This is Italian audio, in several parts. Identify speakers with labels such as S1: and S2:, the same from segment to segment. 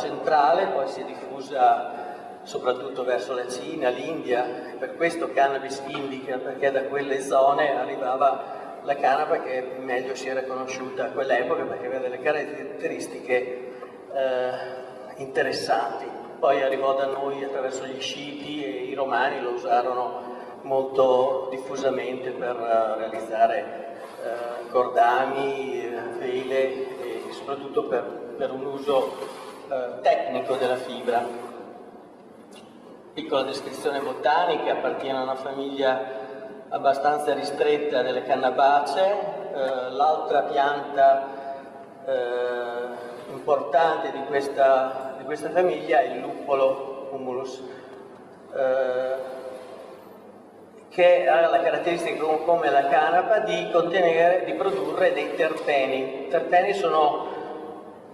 S1: centrale, poi si è diffusa soprattutto verso la Cina, l'India, per questo cannabis indica, perché da quelle zone arrivava la canapa che meglio si era conosciuta a quell'epoca perché aveva delle caratteristiche eh, interessanti. Poi arrivò da noi attraverso gli sciti e i romani lo usarono molto diffusamente per uh, realizzare uh, cordami, vele e soprattutto per, per un uso uh, tecnico della fibra. Piccola descrizione botanica, appartiene a una famiglia abbastanza ristretta delle cannabacee, l'altra pianta importante di questa, di questa, famiglia è il luppolo humulus che ha la caratteristica come la canapa di contenere, di produrre dei terpeni. I terpeni sono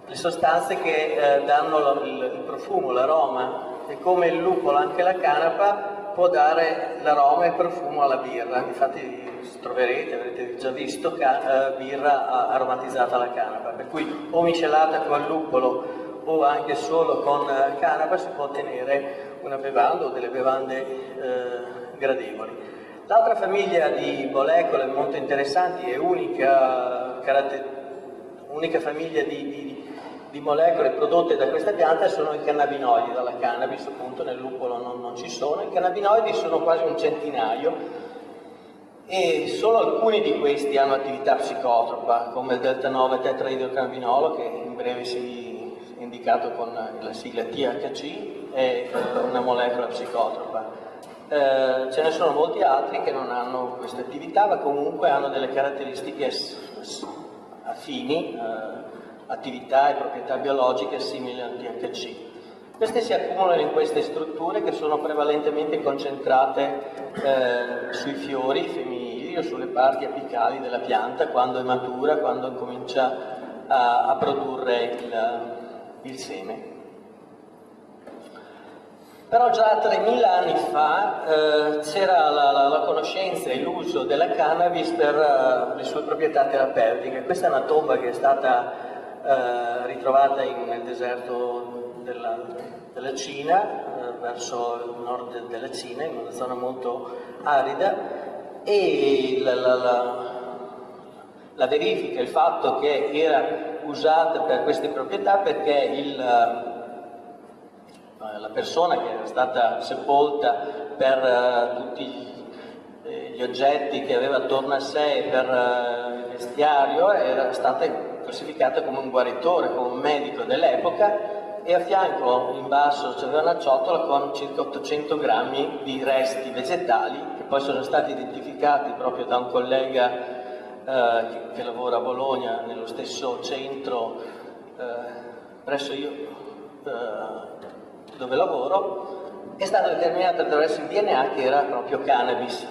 S1: le sostanze che eh, danno il, il profumo, l'aroma e come il lupolo anche la canapa può dare l'aroma e il profumo alla birra. Infatti troverete, avrete già visto, uh, birra aromatizzata alla canapa, per cui o miscelata con il luppolo o anche solo con uh, canapa si può ottenere una bevanda o delle bevande uh, gradevoli. L'altra famiglia di molecole molto interessanti e unica, unica famiglia di, di, di, molecole prodotte da questa pianta sono i cannabinoidi, dalla cannabis appunto nel lupolo non, non ci sono, i cannabinoidi sono quasi un centinaio e solo alcuni di questi hanno attività psicotropa come il delta 9 tetraidrocannabinolo che in breve si è indicato con la sigla THC è una molecola psicotropa. Eh, ce ne sono molti altri che non hanno questa attività, ma comunque hanno delle caratteristiche affini, eh, attività e proprietà biologiche simili al THC. Queste si accumulano in queste strutture che sono prevalentemente concentrate eh, sui fiori femminili o sulle parti apicali della pianta quando è matura, quando comincia a, a produrre il, il seme. Però già 3.000 anni fa eh, c'era la, la, la, conoscenza e l'uso della cannabis per uh, le sue proprietà terapeutiche. Questa è una tomba che è stata uh, ritrovata in, nel deserto della, della Cina, uh, verso il nord della Cina, in una zona molto arida, e la, la verifica, il fatto che era usata per queste proprietà perché il eh, la persona che era stata sepolta per uh, tutti eh, gli oggetti che aveva attorno a sé per il vestiario era stata classificata come un guaritore, come un medico dell'epoca e a fianco in basso c'era una ciotola con circa 800 grammi di resti vegetali che poi sono stati identificati proprio da un collega uh, che, che, lavora a Bologna nello stesso centro presso io dove lavoro, è stato determinato attraverso il DNA che era proprio cannabis.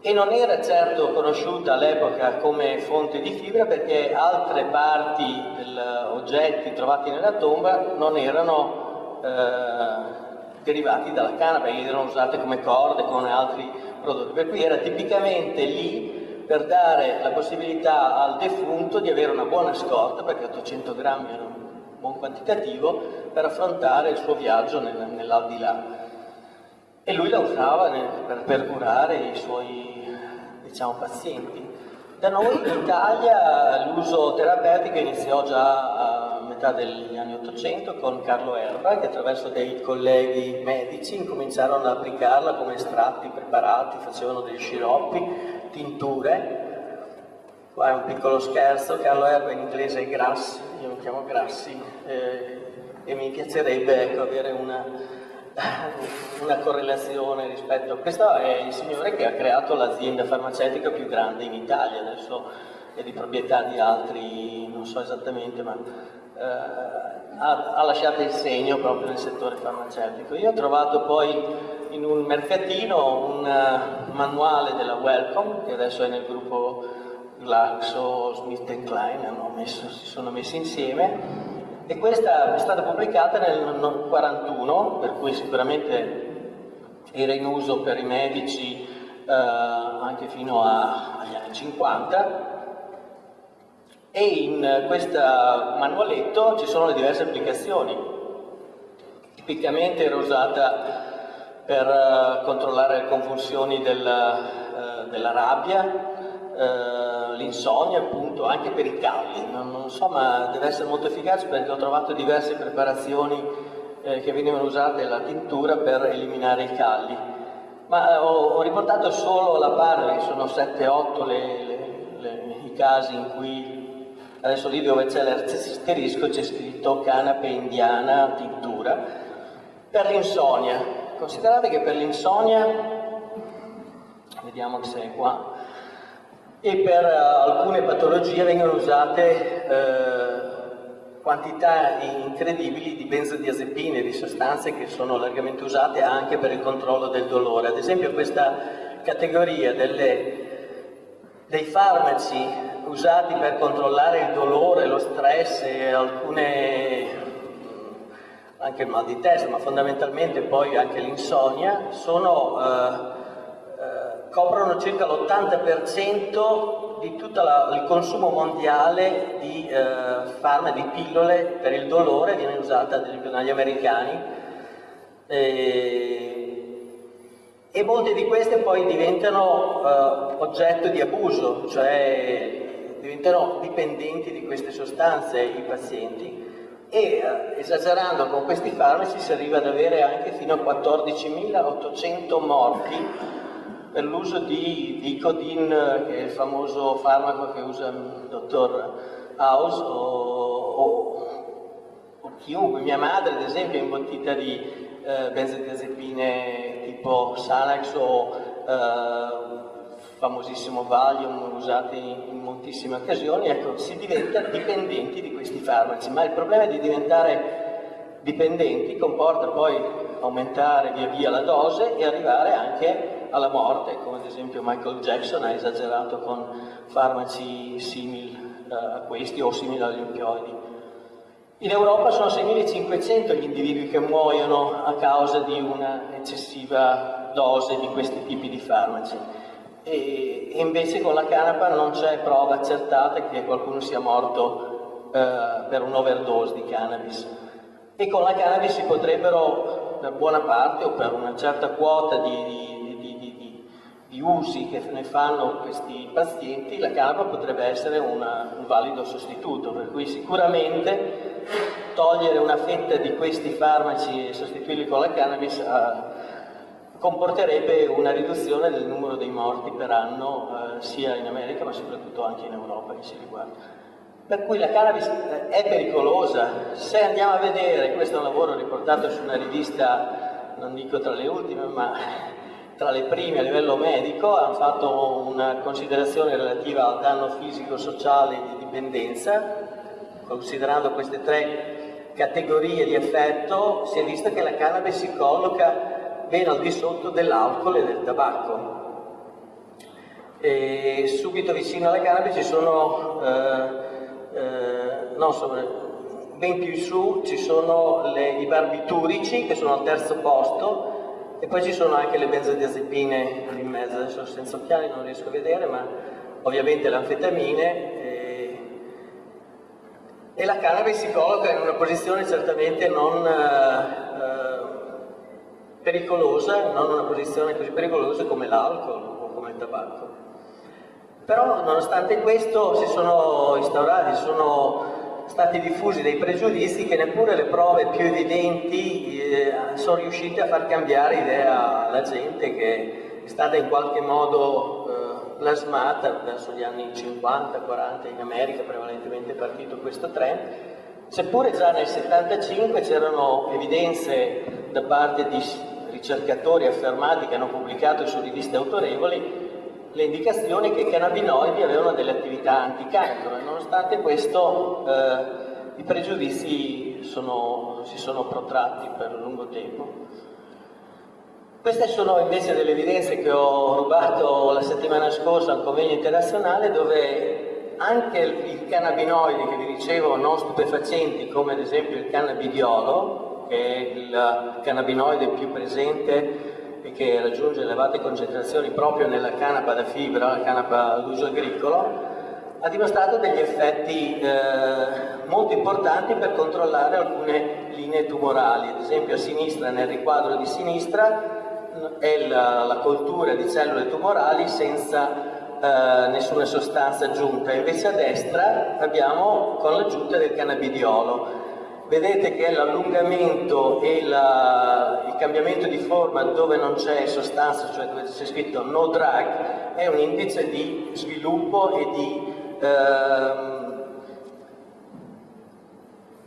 S1: E non era certo conosciuta all'epoca come fonte di fibra perché altre parti degli oggetti trovati nella tomba non erano eh, derivati dalla canapa, erano usate come corde, come altri prodotti. Per cui era tipicamente lì per dare la possibilità al defunto di avere una buona scorta, perché 800 grammi erano buon quantitativo per affrontare il suo viaggio nel, nell'aldilà. E lui la usava per, per, curare i suoi diciamo, pazienti. Da noi in Italia l'uso terapeutico iniziò già a metà degli anni Ottocento con Carlo Erba che attraverso dei colleghi medici incominciarono ad applicarla come estratti preparati, facevano degli sciroppi, tinture Qua è un piccolo scherzo, Carlo Erba in inglese è Grassi, io mi chiamo Grassi eh, e mi piacerebbe ecco, avere una, una, correlazione rispetto a questo è il signore che ha creato l'azienda farmaceutica più grande in Italia, adesso è di proprietà di altri, non so esattamente, ma eh, ha, ha, lasciato il segno proprio nel settore farmaceutico. Io ho trovato poi in un mercatino un uh, manuale della Welcome, che adesso è nel gruppo Glaxo, Smith Klein messo, si sono messi insieme e questa è stata pubblicata nel 1941, per cui sicuramente era in uso per i medici eh, anche fino a, agli anni 50 e in questo manualetto ci sono le diverse applicazioni. Tipicamente era usata per uh, controllare le convulsioni della, uh, della rabbia, uh, l'insonnia appunto, anche per i calli. Non, non, so, ma deve essere molto efficace perché ho trovato diverse preparazioni eh, che venivano usate la tintura per eliminare i calli. Ma ho, ho riportato solo la parte, sono 7-8 i casi in cui, adesso lì dove c'è l'asterisco c'è scritto canapa indiana tintura, per l'insonnia Considerate che per l'insonnia, vediamo se è qua, e per uh, alcune patologie vengono usate uh, quantità incredibili di benzodiazepine, di sostanze che sono largamente usate anche per il controllo del dolore. Ad esempio questa categoria delle, dei farmaci usati per controllare il dolore, lo stress e alcune anche il mal di testa, ma fondamentalmente poi anche l'insonnia, sono, eh, eh, coprono circa l'80% di tutto il consumo mondiale di eh, farmaci, di pillole per il dolore, viene usata ad dagli americani, e, e molte di queste poi diventano eh, oggetto di abuso, cioè diventano dipendenti di queste sostanze i pazienti. E eh, esagerando con questi farmaci si arriva ad avere anche fino a 14.800 morti per l'uso di, di che è il famoso farmaco che usa il dottor House, o, o, o chiunque, mia madre ad esempio è imbottita di eh, benzodiazepine tipo Sanax o eh, famosissimo Valium usati in moltissime occasioni, ecco, si diventa dipendenti di questi farmaci, ma il problema di diventare dipendenti comporta poi aumentare via via la dose e arrivare anche alla morte, come ad esempio Michael Jackson ha esagerato con farmaci simili uh, a questi o simili agli oppioidi. In Europa sono 6.500 gli individui che muoiono a causa di una eccessiva dose di questi tipi di farmaci e, invece con la canapa non c'è prova accertata che qualcuno sia morto eh, per un'overdose di cannabis. E con la cannabis si potrebbero, per buona parte o per una certa quota di, di, di usi che ne fanno questi pazienti, la canapa potrebbe essere una, un valido sostituto, per cui sicuramente togliere una fetta di questi farmaci e sostituirli con la cannabis ha, comporterebbe una riduzione del numero dei morti per anno eh, sia in America ma soprattutto anche in Europa che ci riguarda. Per cui la cannabis eh, è pericolosa, se andiamo a vedere, questo è un lavoro riportato su una rivista, non dico tra le ultime, ma tra le prime a livello medico, hanno fatto una considerazione relativa al danno fisico-sociale di dipendenza, considerando queste tre categorie di effetto, si è visto che la cannabis si colloca ben al di sotto dell'alcol e del tabacco. E subito vicino alla cannabis ci sono, eh, eh, no, insomma, ben più in su ci sono le, i barbiturici che sono al terzo posto e poi ci sono anche le benzodiazepine in mezzo, adesso senza occhiali non riesco a vedere, ma ovviamente le anfetamine e, e la cannabis si colloca in una posizione certamente non... Eh, pericolosa, non una posizione così pericolosa come l'alcol o come il tabacco. Però nonostante questo si sono instaurati, sono stati diffusi dei pregiudizi che neppure le prove più evidenti eh, sono riuscite a far cambiare idea alla gente che è stata in qualche modo eh, plasmata verso gli anni 50-40 in America, prevalentemente è partito questo trend, seppure già nel 75 c'erano evidenze da parte di ricercatori affermati che hanno pubblicato su riviste autorevoli le indicazioni che i cannabinoidi avevano delle attività anticancro e nonostante questo eh, i pregiudizi sono, si sono protratti per lungo tempo. Queste sono invece delle evidenze che ho rubato la settimana scorsa al convegno internazionale dove anche i cannabinoidi che vi dicevo non stupefacenti come ad esempio il cannabidiolo che è il cannabinoide più presente e che raggiunge elevate concentrazioni proprio nella canapa da fibra, la canapa ad uso agricolo, ha dimostrato degli effetti eh, molto importanti per controllare alcune linee tumorali. Ad esempio a sinistra, nel riquadro di sinistra, è la, la coltura di cellule tumorali senza Uh, nessuna sostanza aggiunta, invece a destra abbiamo con l'aggiunta del cannabidiolo. Vedete che l'allungamento e la, cambiamento di forma dove non c'è sostanza, cioè dove c'è scritto no drug, è un indice di sviluppo e di uh,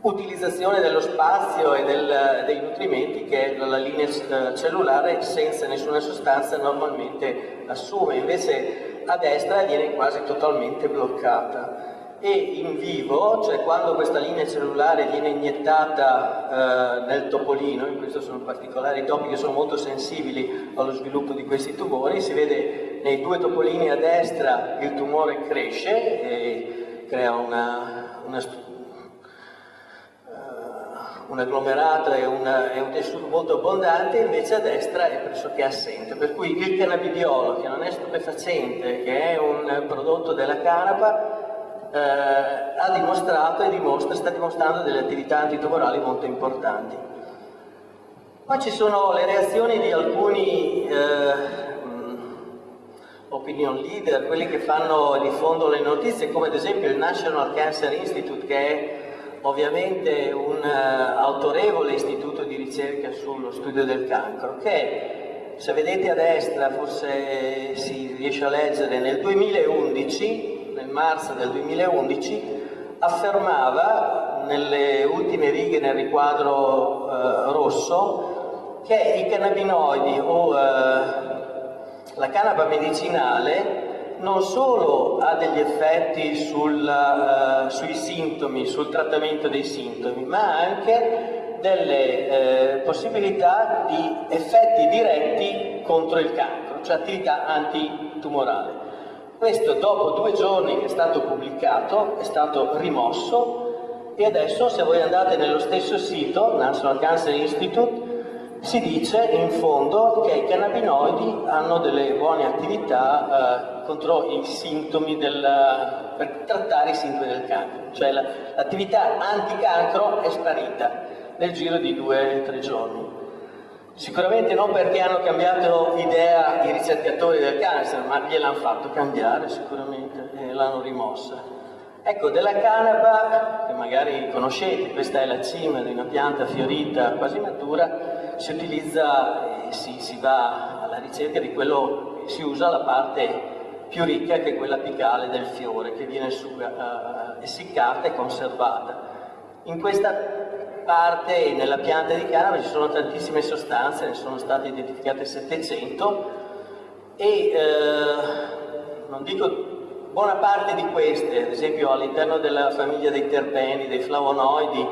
S1: utilizzazione dello spazio e del, dei nutrimenti che la linea eh, cellulare senza nessuna sostanza normalmente assume, invece a destra viene quasi totalmente bloccata. E in vivo, cioè quando questa linea cellulare viene iniettata eh, nel topolino, in questo sono particolari topi che sono molto sensibili allo sviluppo di questi tumori, si vede nei due topolini a destra il tumore cresce e crea una, una struttura un agglomerato e, una, e, un tessuto molto abbondante, invece a destra è pressoché assente. Per cui il cannabidiolo, che non è stupefacente, che è un prodotto della canapa, eh, ha dimostrato e dimostra, sta dimostrando delle attività antitumorali molto importanti. Poi ci sono le reazioni di alcuni eh, opinion leader, quelli che fanno, diffondono le notizie, come ad esempio il National Cancer Institute, che è ovviamente un uh, autorevole istituto di ricerca sullo studio del cancro che se vedete a destra forse si riesce a leggere nel 2011 nel marzo del 2011 affermava nelle ultime righe nel riquadro uh, rosso che i cannabinoidi o uh, la canapa medicinale non solo ha degli effetti sul, uh, sui sintomi, sul trattamento dei sintomi, ma anche delle eh, possibilità di effetti diretti contro il cancro, cioè attività antitumorale. Questo dopo due giorni che è stato pubblicato è stato rimosso e adesso se voi andate nello stesso sito, National Cancer Institute, si dice in fondo che i cannabinoidi hanno delle buone attività eh, contro i sintomi del, per trattare i sintomi del cancro, cioè l'attività anticancro è sparita nel giro di due o tre giorni. Sicuramente non perché hanno cambiato idea i ricercatori del cancer, ma gliel'hanno fatto cambiare sicuramente e l'hanno rimossa. Ecco, della canapa, che magari conoscete, questa è la cima di una pianta fiorita quasi matura, si utilizza e si, si va alla ricerca di quello, si usa la parte più ricca che è quella apicale del fiore che viene su, uh, essiccata e conservata. In questa parte, nella pianta di canapa, ci sono tantissime sostanze, ne sono state identificate 700 e uh, non dico buona parte di queste, ad esempio all'interno della famiglia dei terpeni, dei flavonoidi,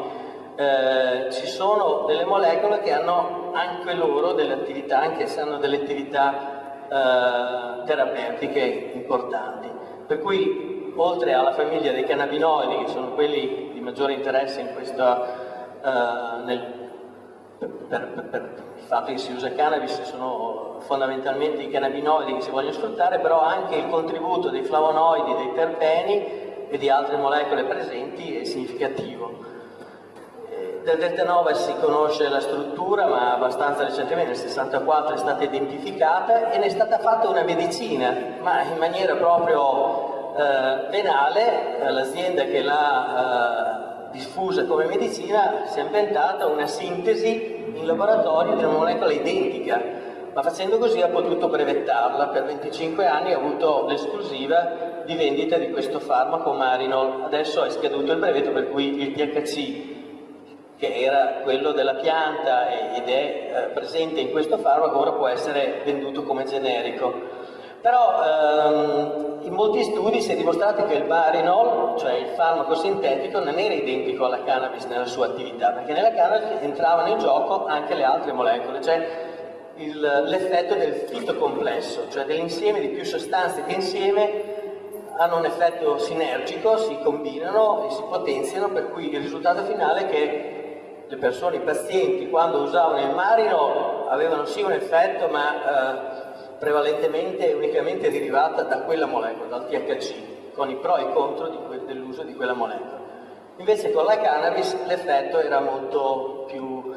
S1: eh, ci sono delle molecole che hanno anche loro delle attività, anche se hanno delle attività eh, terapeutiche importanti. Per cui, oltre alla famiglia dei cannabinoidi, che sono quelli di maggiore interesse in questa, eh, nel, per, per, per, il fatto che si usa cannabis, sono fondamentalmente i cannabinoidi che si vogliono sfruttare, però anche il contributo dei flavonoidi, dei terpeni e di altre molecole presenti è significativo. Del delta 9 si conosce la struttura, ma abbastanza recentemente, nel 64 è stata identificata e ne è stata fatta una medicina, ma in maniera proprio eh, venale, l'azienda che l'ha eh, diffusa come medicina si è inventata una sintesi in laboratorio di una molecola identica, ma facendo così ha potuto brevettarla, per 25 anni ha avuto l'esclusiva di vendita di questo farmaco Marinol, adesso è scaduto il brevetto per cui il THC che era quello della pianta ed è eh, presente in questo farmaco, ora può essere venduto come generico. Però ehm, in molti studi si è dimostrato che il barinol, cioè il farmaco sintetico, non era identico alla cannabis nella sua attività, perché nella cannabis entravano in gioco anche le altre molecole, cioè l'effetto del fitocomplesso, cioè dell'insieme di più sostanze che insieme hanno un effetto sinergico, si combinano e si potenziano, per cui il risultato finale è che le persone, i pazienti, quando usavano il marino avevano sì un effetto, ma eh, prevalentemente e unicamente derivata da quella molecola, dal THC, con i pro e i contro dell'uso di quella molecola. Invece con la cannabis l'effetto era molto più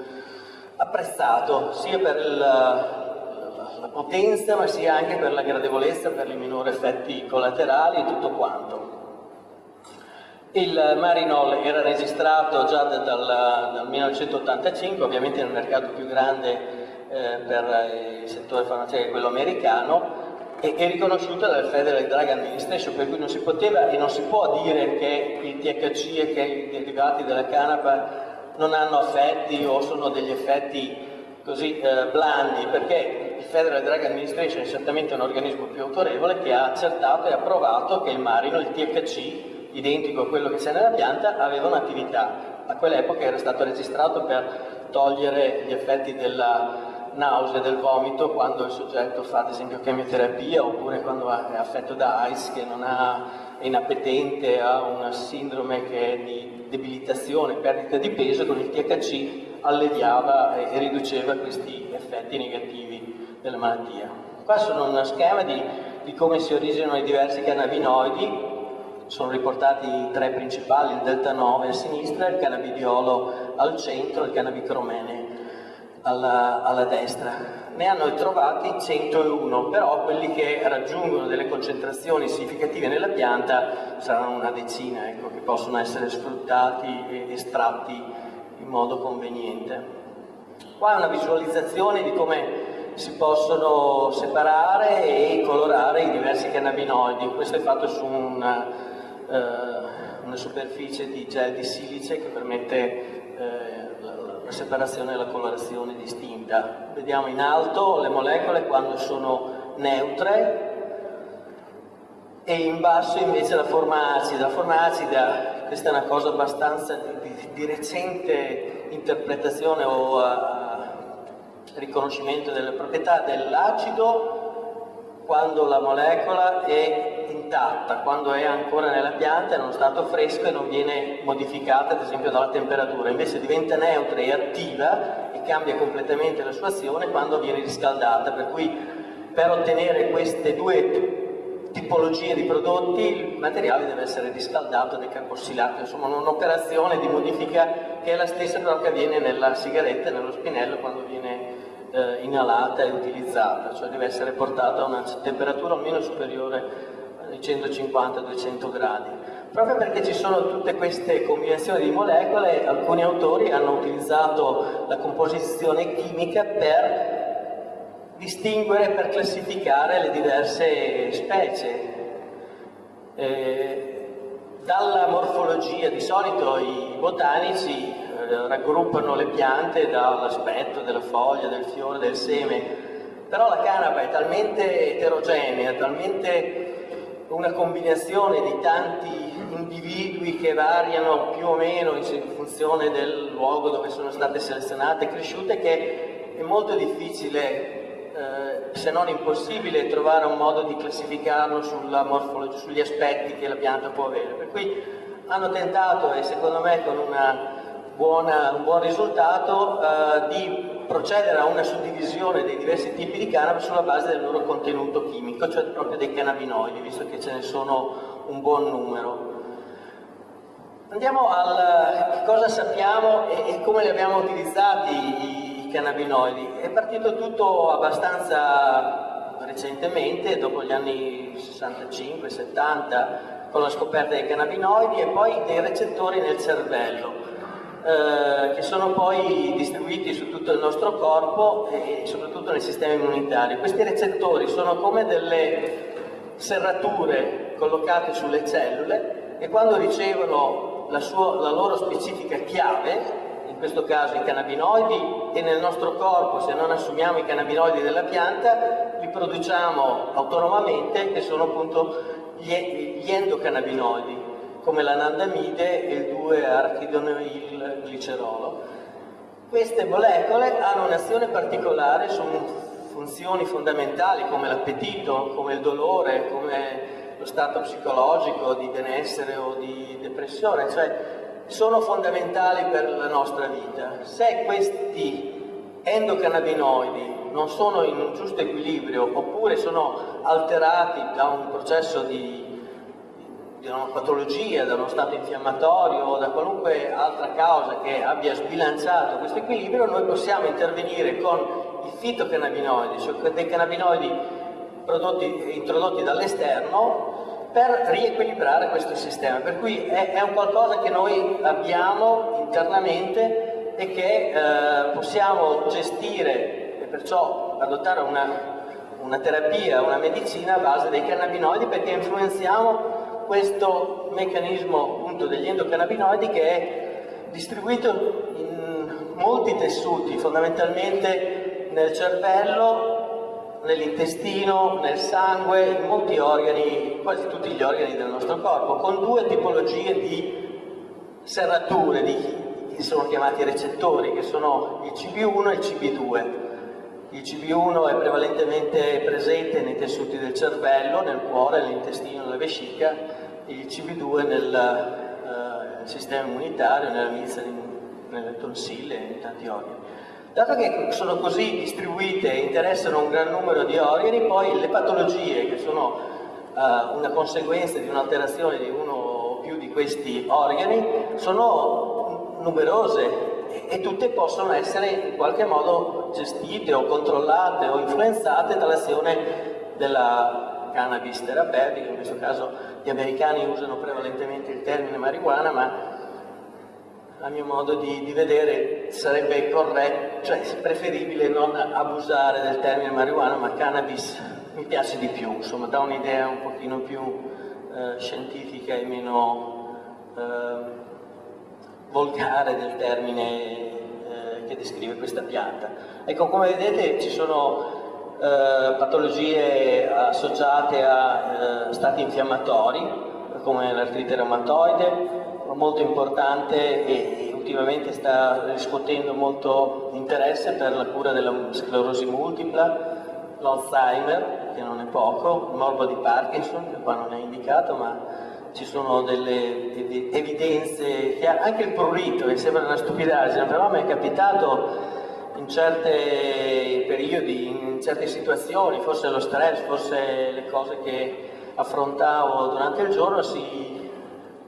S1: apprezzato, sia per il, la potenza ma sia anche per la gradevolezza, per i minori effetti collaterali e tutto quanto. Il Marinol era registrato già dal, dal 1985, ovviamente nel mercato più grande eh, per il settore farmaceutico, quello americano, e è riconosciuta dal Federal Drug Administration, per cui non si poteva e non si può dire che il THC e che i derivati della canapa non hanno effetti o sono degli effetti così eh, blandi, perché il Federal Drug Administration è certamente un organismo più autorevole che ha accertato e approvato che il marino, il THC, identico a quello che c'è nella pianta, aveva un'attività. A quell'epoca era stato registrato per togliere gli effetti della nausea, del vomito quando il soggetto fa ad esempio chemioterapia oppure quando è affetto da AIDS che non ha, è inappetente, ha una sindrome che è di debilitazione, perdita di peso, con il THC alleviava e, riduceva questi effetti negativi della malattia. Qua sono uno schema di, di come si originano i diversi cannabinoidi sono riportati i tre principali, il delta 9 a sinistra, il cannabidiolo al centro il cannabicromene alla, alla, destra. Ne hanno trovati 101, però quelli che raggiungono delle concentrazioni significative nella pianta saranno una decina, ecco, che possono essere sfruttati e estratti in modo conveniente. Qua è una visualizzazione di come si possono separare e colorare i diversi cannabinoidi. Questo è fatto su una eh, una superficie di gel di silice che permette eh, separazione e la colorazione distinta. Vediamo in alto le molecole quando sono neutre e in basso invece la forma acida. La forma acida, questa è una cosa abbastanza di, di, di recente interpretazione o uh, riconoscimento delle proprietà dell'acido quando la molecola è intatta, quando è ancora nella pianta, in uno stato fresco e non viene modificata ad esempio dalla temperatura, invece diventa neutra e attiva e cambia completamente la sua azione quando viene riscaldata, per cui per ottenere queste due tipologie di prodotti il materiale deve essere riscaldato, decarbossilato, insomma un'operazione di modifica che è la stessa però che avviene nella sigaretta, nello spinello quando viene eh, inalata e utilizzata, cioè deve essere portata a una temperatura almeno superiore 150-200 gradi. Proprio perché ci sono tutte queste combinazioni di molecole, alcuni autori hanno utilizzato la composizione chimica per distinguere, per classificare le diverse specie. Eh, dalla morfologia, di solito i botanici eh, raggruppano le piante dall'aspetto della foglia, del fiore, del seme, però la canapa è talmente eterogenea, talmente una combinazione di tanti individui che variano più o meno in funzione del luogo dove sono state selezionate e cresciute che è molto difficile eh, se non impossibile trovare un modo di classificarlo sugli aspetti che la pianta può avere. Per cui hanno tentato, e secondo me con buona, un buon risultato eh, di procedere a una suddivisione dei diversi tipi di cannabis sulla base del loro contenuto chimico, cioè proprio dei cannabinoidi, visto che ce ne sono un buon numero. Andiamo al cosa sappiamo e, e come li abbiamo utilizzati i, i cannabinoidi. È partito tutto abbastanza recentemente, dopo gli anni 65-70, con la scoperta dei cannabinoidi e poi dei recettori nel cervello eh, che sono poi distribuiti su tutto il nostro corpo e soprattutto nel sistema immunitario. Questi recettori sono come delle serrature collocate sulle cellule e quando ricevono la, sua, la loro specifica chiave, in questo caso i cannabinoidi, e nel nostro corpo se non assumiamo i cannabinoidi della pianta, li produciamo autonomamente che sono appunto gli, gli endocannabinoidi come l'anandamide e il 2-arachidonil Queste molecole hanno un'azione particolare su funzioni fondamentali come l'appetito, come il dolore, come lo stato psicologico di benessere o di depressione, cioè sono fondamentali per la nostra vita. Se questi endocannabinoidi non sono in un giusto equilibrio oppure sono alterati da un processo di di una patologia, da uno stato infiammatorio o da qualunque altra causa che abbia sbilanciato questo equilibrio, noi possiamo intervenire con i fitocannabinoidi, cioè dei cannabinoidi prodotti, introdotti dall'esterno per riequilibrare questo sistema. Per cui è, è, un qualcosa che noi abbiamo internamente e che eh, possiamo gestire e perciò adottare una una terapia, una medicina a base dei cannabinoidi perché influenziamo questo meccanismo appunto degli endocannabinoidi che è distribuito in molti tessuti, fondamentalmente nel cervello, nell'intestino, nel sangue, in molti organi, quasi tutti gli organi del nostro corpo, con due tipologie di serrature, di, che sono chiamati recettori, che sono il CB1 e il CB2. Il CB1 è prevalentemente presente nei tessuti del cervello, nel cuore, nell'intestino, nella vescica, il CB2 nel uh, sistema immunitario, nella milza, nelle tonsille e in tanti organi. Dato che sono così distribuite e interessano un gran numero di organi, poi le patologie che sono uh, una conseguenza di un'alterazione di uno o più di questi organi sono numerose e tutte possono essere in qualche modo gestite o controllate o influenzate dall'azione della cannabis terapeutica, in questo caso gli americani usano prevalentemente il termine marijuana, ma a mio modo di, di vedere sarebbe corretto, cioè preferibile non abusare del termine marijuana, ma cannabis mi piace di più, insomma dà un'idea un pochino più eh, scientifica e meno... Eh, volgare del termine eh, che descrive questa pianta. Ecco, come vedete ci sono eh, patologie associate a eh, stati infiammatori, come l'artrite reumatoide, molto importante e, ultimamente sta riscuotendo molto interesse per la cura della sclerosi multipla, l'Alzheimer, che non è poco, il morbo di Parkinson, che qua non è indicato, ma ci sono delle evidenze, che anche il prurito, che sembra una stupidaggine, però mi è capitato in certi periodi, in certe situazioni, forse lo stress, forse le cose che affrontavo durante il giorno si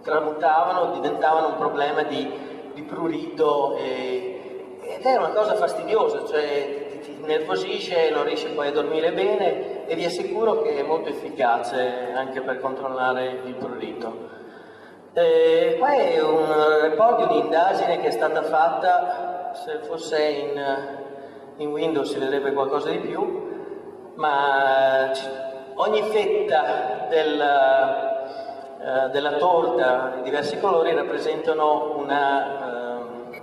S1: tramutavano, diventavano un problema di, di prurito e, ed è una cosa fastidiosa, cioè ti, ti nervosisce, non riesci poi a dormire bene e vi assicuro che è molto efficace anche per controllare il prurito. Eh, qua è un report di un'indagine che è stata fatta, se fosse in, in Windows si vedrebbe qualcosa di più, ma ogni fetta della, eh, della torta di diversi colori rappresentano una, eh,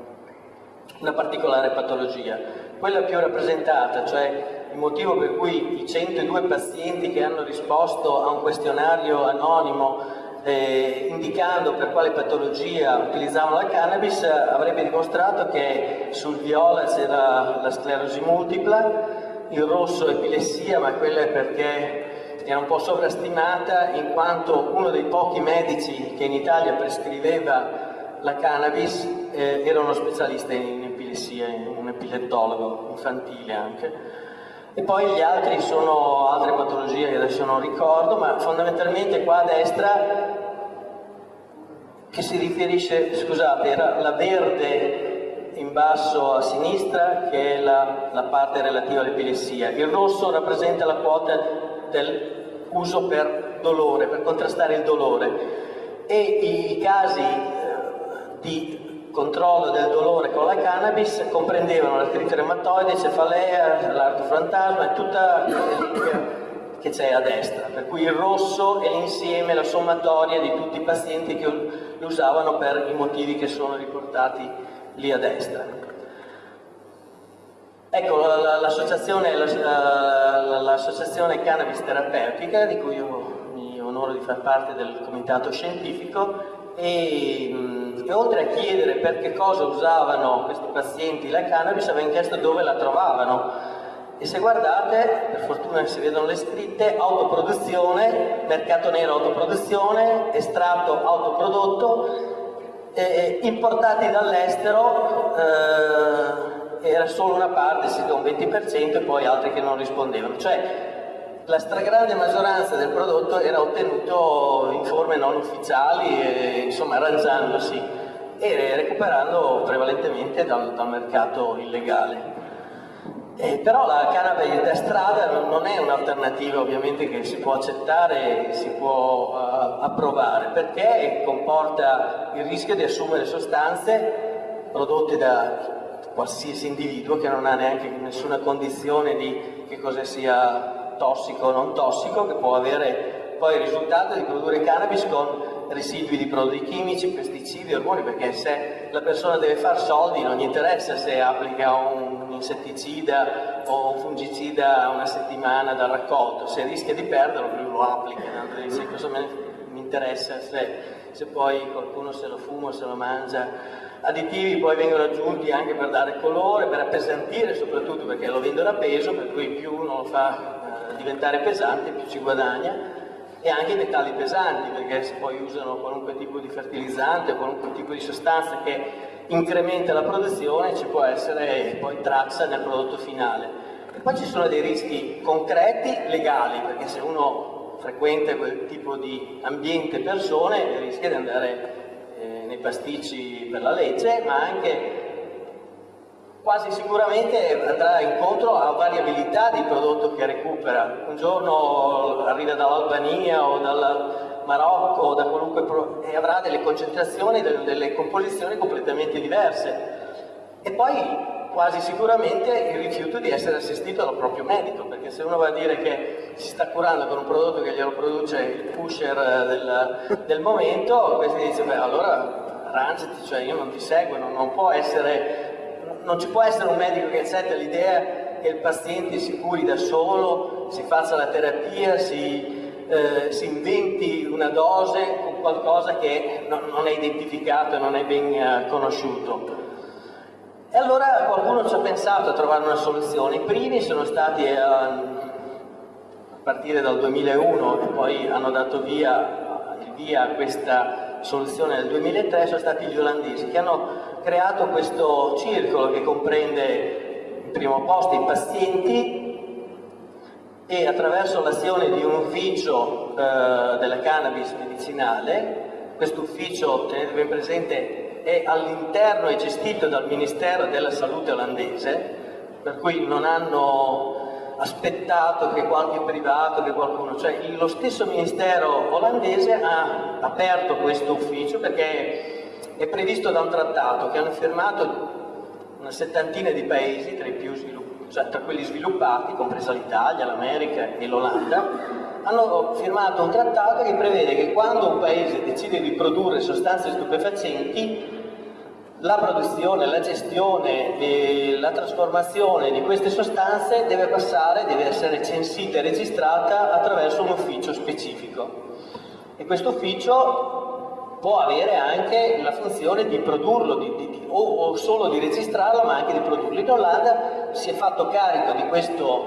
S1: una particolare patologia. Quella più rappresentata, cioè il motivo per cui i 102 pazienti che hanno risposto a un questionario anonimo eh, indicando per quale patologia utilizzavano la cannabis avrebbe dimostrato che sul viola c'era la sclerosi multipla, il rosso epilessia, ma quella è perché era un po' sovrastimata in quanto uno dei pochi medici che in Italia prescriveva la cannabis eh, era uno specialista in epilessia, un epilettologo infantile anche. E poi gli altri sono altre patologie che adesso non ricordo, ma fondamentalmente qua a destra che si riferisce, scusate, era la verde in basso a sinistra che è la, la parte relativa all'epilessia, il rosso rappresenta la quota dell'uso per dolore, per contrastare il dolore. E i casi eh, di controllo del dolore con la cannabis comprendevano l'artrite reumatoide, cefalea, l'artofantasma e tutta l'elenca che c'è a destra, per cui il rosso è l'insieme, la sommatoria di tutti i pazienti che lo usavano per i motivi che sono riportati lì a destra. Ecco, l'associazione, Cannabis Terapeutica, di cui io mi onoro di far parte del comitato scientifico, e, e, oltre a chiedere per che cosa usavano questi pazienti la cannabis, avevano chiesto dove la trovavano. E se guardate, per fortuna si vedono le scritte, autoproduzione, mercato nero autoproduzione, estratto autoprodotto, eh, importati dall'estero, eh, era solo una parte, sì, un 20% e poi altri che non rispondevano. Cioè, la stragrande maggioranza del prodotto era ottenuto in forme non ufficiali, e, insomma arrangiandosi e recuperando prevalentemente dal, dal mercato illegale. Però la cannabis da strada non è un'alternativa ovviamente che si può accettare e si può uh, approvare perché comporta il rischio di assumere sostanze prodotte da qualsiasi individuo che non ha neanche nessuna condizione di che cosa sia tossico o non tossico, che può avere poi il risultato di produrre cannabis con residui di prodotti chimici, pesticidi, ormoni, perché se la persona deve fare soldi non gli interessa se applica un insetticida o un fungicida una settimana dal raccolto, se rischia di perderlo lui lo applica, dice cosa mi interessa se, se poi qualcuno se lo fuma o se lo mangia. Additivi poi vengono aggiunti anche per dare colore, per appesantire soprattutto perché lo vendono a peso, per cui più uno lo fa eh, diventare pesante più ci guadagna. E anche i metalli pesanti perché se poi usano qualunque tipo di fertilizzante o qualunque tipo di sostanza che incrementa la produzione ci può essere poi traccia nel prodotto finale. E poi ci sono dei rischi concreti legali perché se uno frequenta quel tipo di ambiente persone rischia di andare eh, nei pasticci per la legge ma anche quasi sicuramente andrà incontro a variabilità di prodotto che recupera. Un giorno arriva dall'Albania o dal Marocco da qualunque e avrà delle concentrazioni, delle composizioni completamente diverse. E poi quasi sicuramente il rifiuto di essere assistito dal proprio medico, perché se uno va a dire che si sta curando con un prodotto che glielo produce il pusher del, del momento, questo dice, beh allora arrangiati, cioè io non ti seguo, non, non essere non ci può essere un medico che accetta l'idea che il paziente si curi da solo, si faccia la terapia, si, eh, si inventi una dose con qualcosa che non, non è identificato e non è ben eh, conosciuto. E allora qualcuno ci ha pensato a trovare una soluzione. I primi sono stati eh, a partire dal 2001 e poi hanno dato via, via questa soluzione nel 2003, sono stati gli olandesi che hanno creato questo circolo che comprende in primo posto i pazienti e attraverso l'azione di un ufficio eh, della cannabis medicinale, questo ufficio, tenete ben presente, è all'interno e gestito dal Ministero della Salute olandese, per cui non hanno aspettato che qualche privato, che qualcuno, cioè lo stesso Ministero olandese ha aperto questo ufficio perché è previsto da un trattato che hanno firmato una settantina di paesi, tra, cioè, tra quelli sviluppati, compresa l'Italia, l'America e l'Olanda, hanno firmato un trattato che prevede che quando un paese decide di produrre sostanze stupefacenti, la produzione, la gestione e la trasformazione di queste sostanze deve passare, deve essere censita e registrata attraverso un ufficio specifico. E questo ufficio può avere anche la funzione di produrlo, di, di, di, o, o, solo di registrarlo, ma anche di produrlo. In Olanda si è fatto carico di questo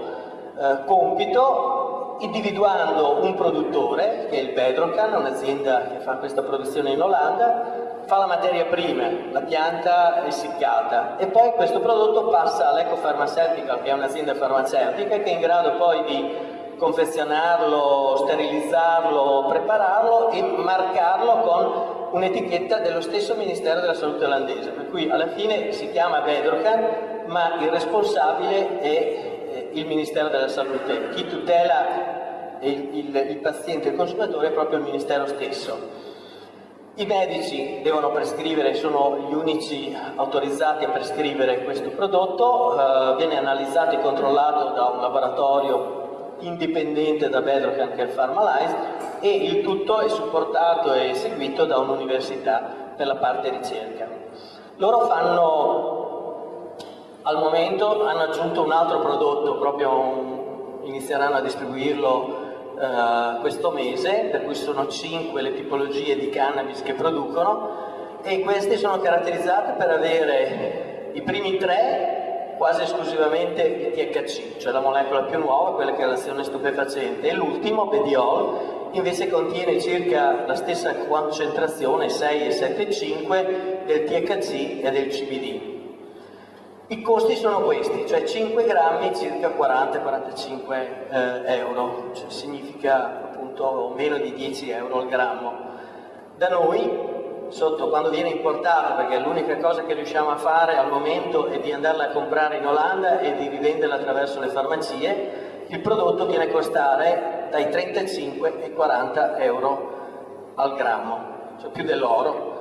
S1: eh, compito individuando un produttore, che è il Bedrocan, un'azienda che fa questa produzione in Olanda, fa la materia prima, la pianta essiccata e poi questo prodotto passa all'Ecofarmaceutical, che è un'azienda farmaceutica che è in grado poi di confezionarlo, sterilizzarlo, prepararlo e marcarlo con un'etichetta dello stesso Ministero della Salute olandese, per cui alla fine si chiama Bedrocan, ma il responsabile è il Ministero della Salute. Chi tutela il, il, il paziente e il consumatore è proprio il Ministero stesso. I medici devono prescrivere, sono gli unici autorizzati a prescrivere questo prodotto, eh, viene analizzato e controllato da un laboratorio indipendente da Bedrock il Pharmalize e il tutto è supportato e seguito da un'università per la parte ricerca. Loro fanno, al momento hanno aggiunto un altro prodotto, proprio un, inizieranno a distribuirlo uh, questo mese, per cui sono cinque le tipologie di cannabis che producono e queste sono caratterizzate per avere i primi tre quasi esclusivamente il THC, cioè la molecola più nuova, quella che ha l'azione stupefacente, e l'ultimo, Bediol, invece contiene circa la stessa concentrazione, 6 e 7,5, del THC e del CBD. I costi sono questi, cioè 5 grammi circa 40-45 eh, euro, cioè significa appunto meno di 10 euro al grammo. Da noi, sotto, quando viene importato, perché l'unica cosa che riusciamo a fare al momento è di andarla a comprare in Olanda e di rivenderla attraverso le farmacie, il prodotto viene a costare dai 35 ai 40 euro al grammo, cioè più dell'oro,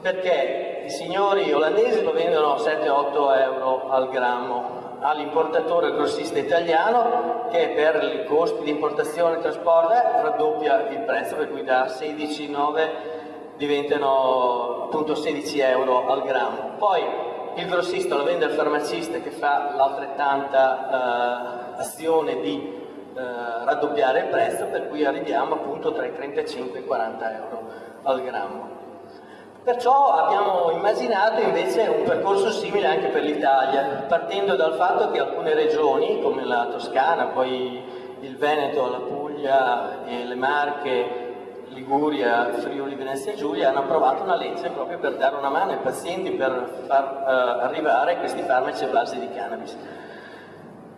S1: perché i signori olandesi lo vendono 7-8 euro al grammo all'importatore grossista italiano che per i costi di importazione e trasporto raddoppia il prezzo per cui da 16,9 diventano appunto 16 euro al grammo. Poi il grossista lo vende al farmacista che fa l'altrettanta eh, azione di eh, raddoppiare il prezzo per cui arriviamo appunto tra i 35 e i 40 euro al grammo. Perciò abbiamo immaginato invece un percorso simile anche per l'Italia, partendo dal fatto che alcune regioni, come la Toscana, poi il Veneto, la Puglia e le Marche, Liguria, Friuli, Venezia e Giulia, hanno approvato una legge proprio per dare una mano ai pazienti per far uh, arrivare questi farmaci a base di cannabis.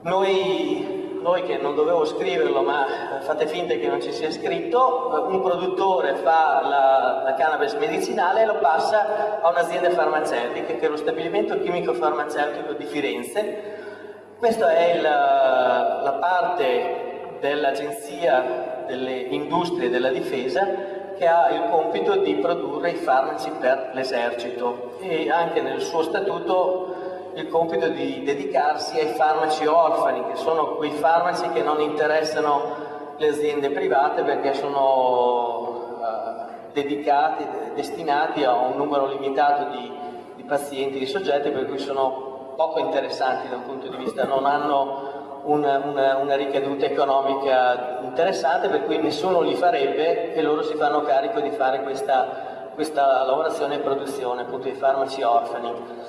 S1: Noi noi che non dovevo scriverlo ma fate finta che non ci sia scritto, un produttore fa la, la cannabis medicinale e lo passa a un'azienda farmaceutica che è lo stabilimento chimico farmaceutico di Firenze. Questa è il, la parte dell'agenzia delle industrie della difesa che ha il compito di produrre i farmaci per l'esercito. E anche nel suo statuto il compito di dedicarsi ai farmaci orfani, che sono quei farmaci che non interessano le aziende private perché sono uh, dedicati, destinati a un numero limitato di, di pazienti, di soggetti, per cui sono poco interessanti da un punto di vista, non hanno una, una, una, ricaduta economica interessante, per cui nessuno li farebbe e loro si fanno carico di fare questa, questa lavorazione e produzione appunto di farmaci orfani.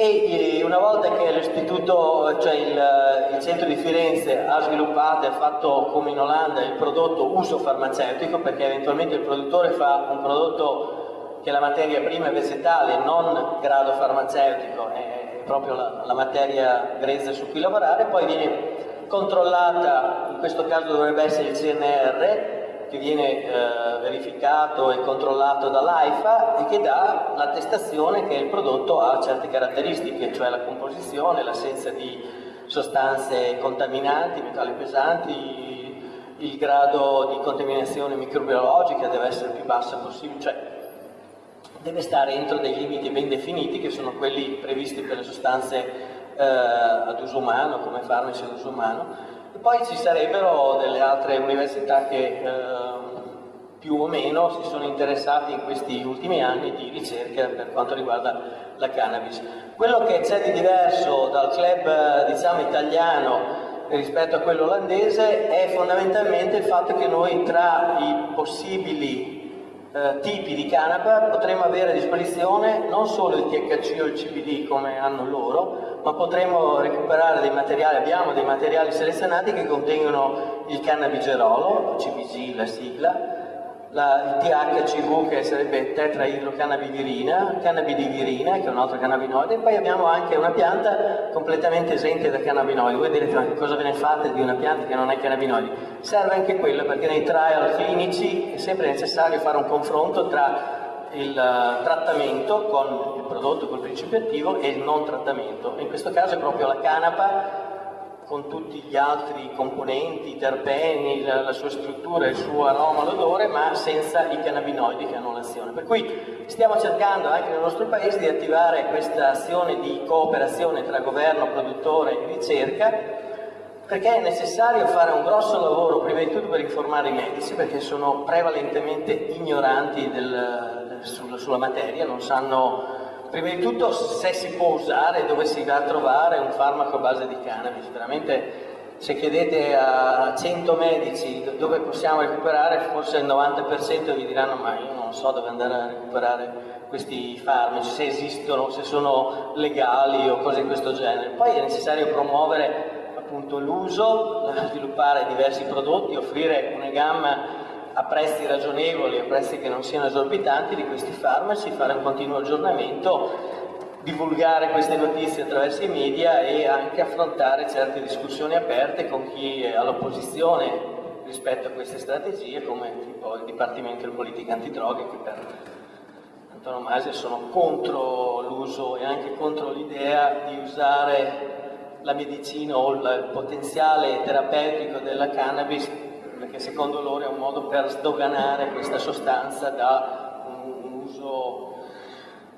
S1: E una volta che l'istituto, cioè il, il, centro di Firenze ha sviluppato e ha fatto come in Olanda il prodotto uso farmaceutico, perché eventualmente il produttore fa un prodotto che la materia prima è vegetale, non grado farmaceutico, è proprio la, la materia grezza su cui lavorare, poi viene controllata, in questo caso dovrebbe essere il CNR, che viene eh, verificato e controllato dall'AIFA e che dà l'attestazione che il prodotto ha certe caratteristiche, cioè la composizione, l'assenza di sostanze contaminanti, metalli pesanti, il grado di contaminazione microbiologica deve essere il più basso possibile, cioè deve stare entro dei limiti ben definiti che sono quelli previsti per le sostanze eh, ad uso umano, come farmaci ad uso umano, e poi ci sarebbero delle altre università che eh, più o meno si sono interessate in questi ultimi anni di ricerca per quanto riguarda la cannabis. Quello che c'è di diverso dal club diciamo, italiano rispetto a quello olandese è fondamentalmente il fatto che noi tra i possibili eh, tipi di canapa potremo avere a disposizione non solo il THC o il CBD come hanno loro, ma potremo recuperare dei materiali, abbiamo dei materiali selezionati che contengono il cannabigerolo, CBG la sigla, la, il THCV che sarebbe tetraidrocannabivirina, cannabidivirina che è un altro cannabinoide e poi abbiamo anche una pianta completamente esente da cannabinoidi. Voi direte ma cosa ve ne fate di una pianta che non ha cannabinoidi? Serve anche quello perché nei trial clinici è sempre necessario fare un confronto tra il uh, trattamento con il prodotto, col principio attivo e il non trattamento. In questo caso è proprio la canapa con tutti gli altri componenti, i terpeni, la, la sua struttura, il suo aroma, l'odore, ma senza i cannabinoidi che hanno l'azione. Per cui stiamo cercando anche nel nostro paese di attivare questa azione di cooperazione tra governo, produttore e ricerca, perché è necessario fare un grosso lavoro, prima di tutto per informare i medici, perché sono prevalentemente ignoranti del, sulla, sulla materia, non sanno Prima di tutto se si può usare, dove si va a trovare un farmaco a base di cannabis, veramente se chiedete a 100 medici dove possiamo recuperare, forse il 90% vi diranno ma io non so dove andare a recuperare questi farmaci, se esistono, se sono legali o cose di questo genere. Poi è necessario promuovere l'uso, sviluppare diversi prodotti, offrire una gamma a prezzi ragionevoli, a prezzi che non siano esorbitanti di questi farmaci, fare un continuo aggiornamento divulgare queste notizie attraverso i media e anche affrontare certe discussioni aperte con chi è all'opposizione rispetto a queste strategie, come tipo il Dipartimento di Politica Antidroghe, che per antonomasia sono contro l'uso e anche contro l'idea di usare la medicina o il potenziale terapeutico della cannabis, perché secondo loro è un modo per sdoganare questa sostanza da un uso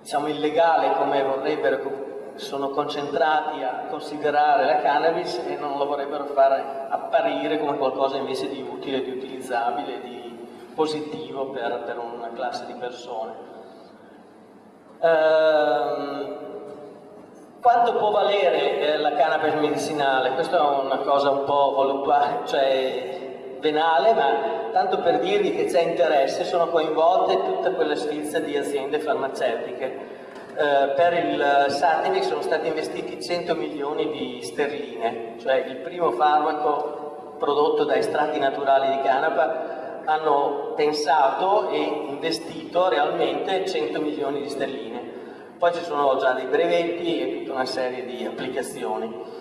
S1: diciamo, illegale come vorrebbero, sono concentrati a considerare la cannabis e non lo vorrebbero fare apparire come qualcosa invece di utile, di utilizzabile, di positivo per, per una classe di persone. Ehm, quanto può valere eh, la cannabis medicinale? Questa è una cosa un po' voluttuale, cioè venale, ma tanto per dirvi che c'è interesse, sono coinvolte tutta quella sfilza di aziende farmaceutiche. Eh, per il Sativic sono stati investiti 100 milioni di sterline, cioè il primo farmaco prodotto da estratti naturali di canapa hanno pensato e investito realmente 100 milioni di sterline. Poi ci sono già dei brevetti e tutta una serie di applicazioni.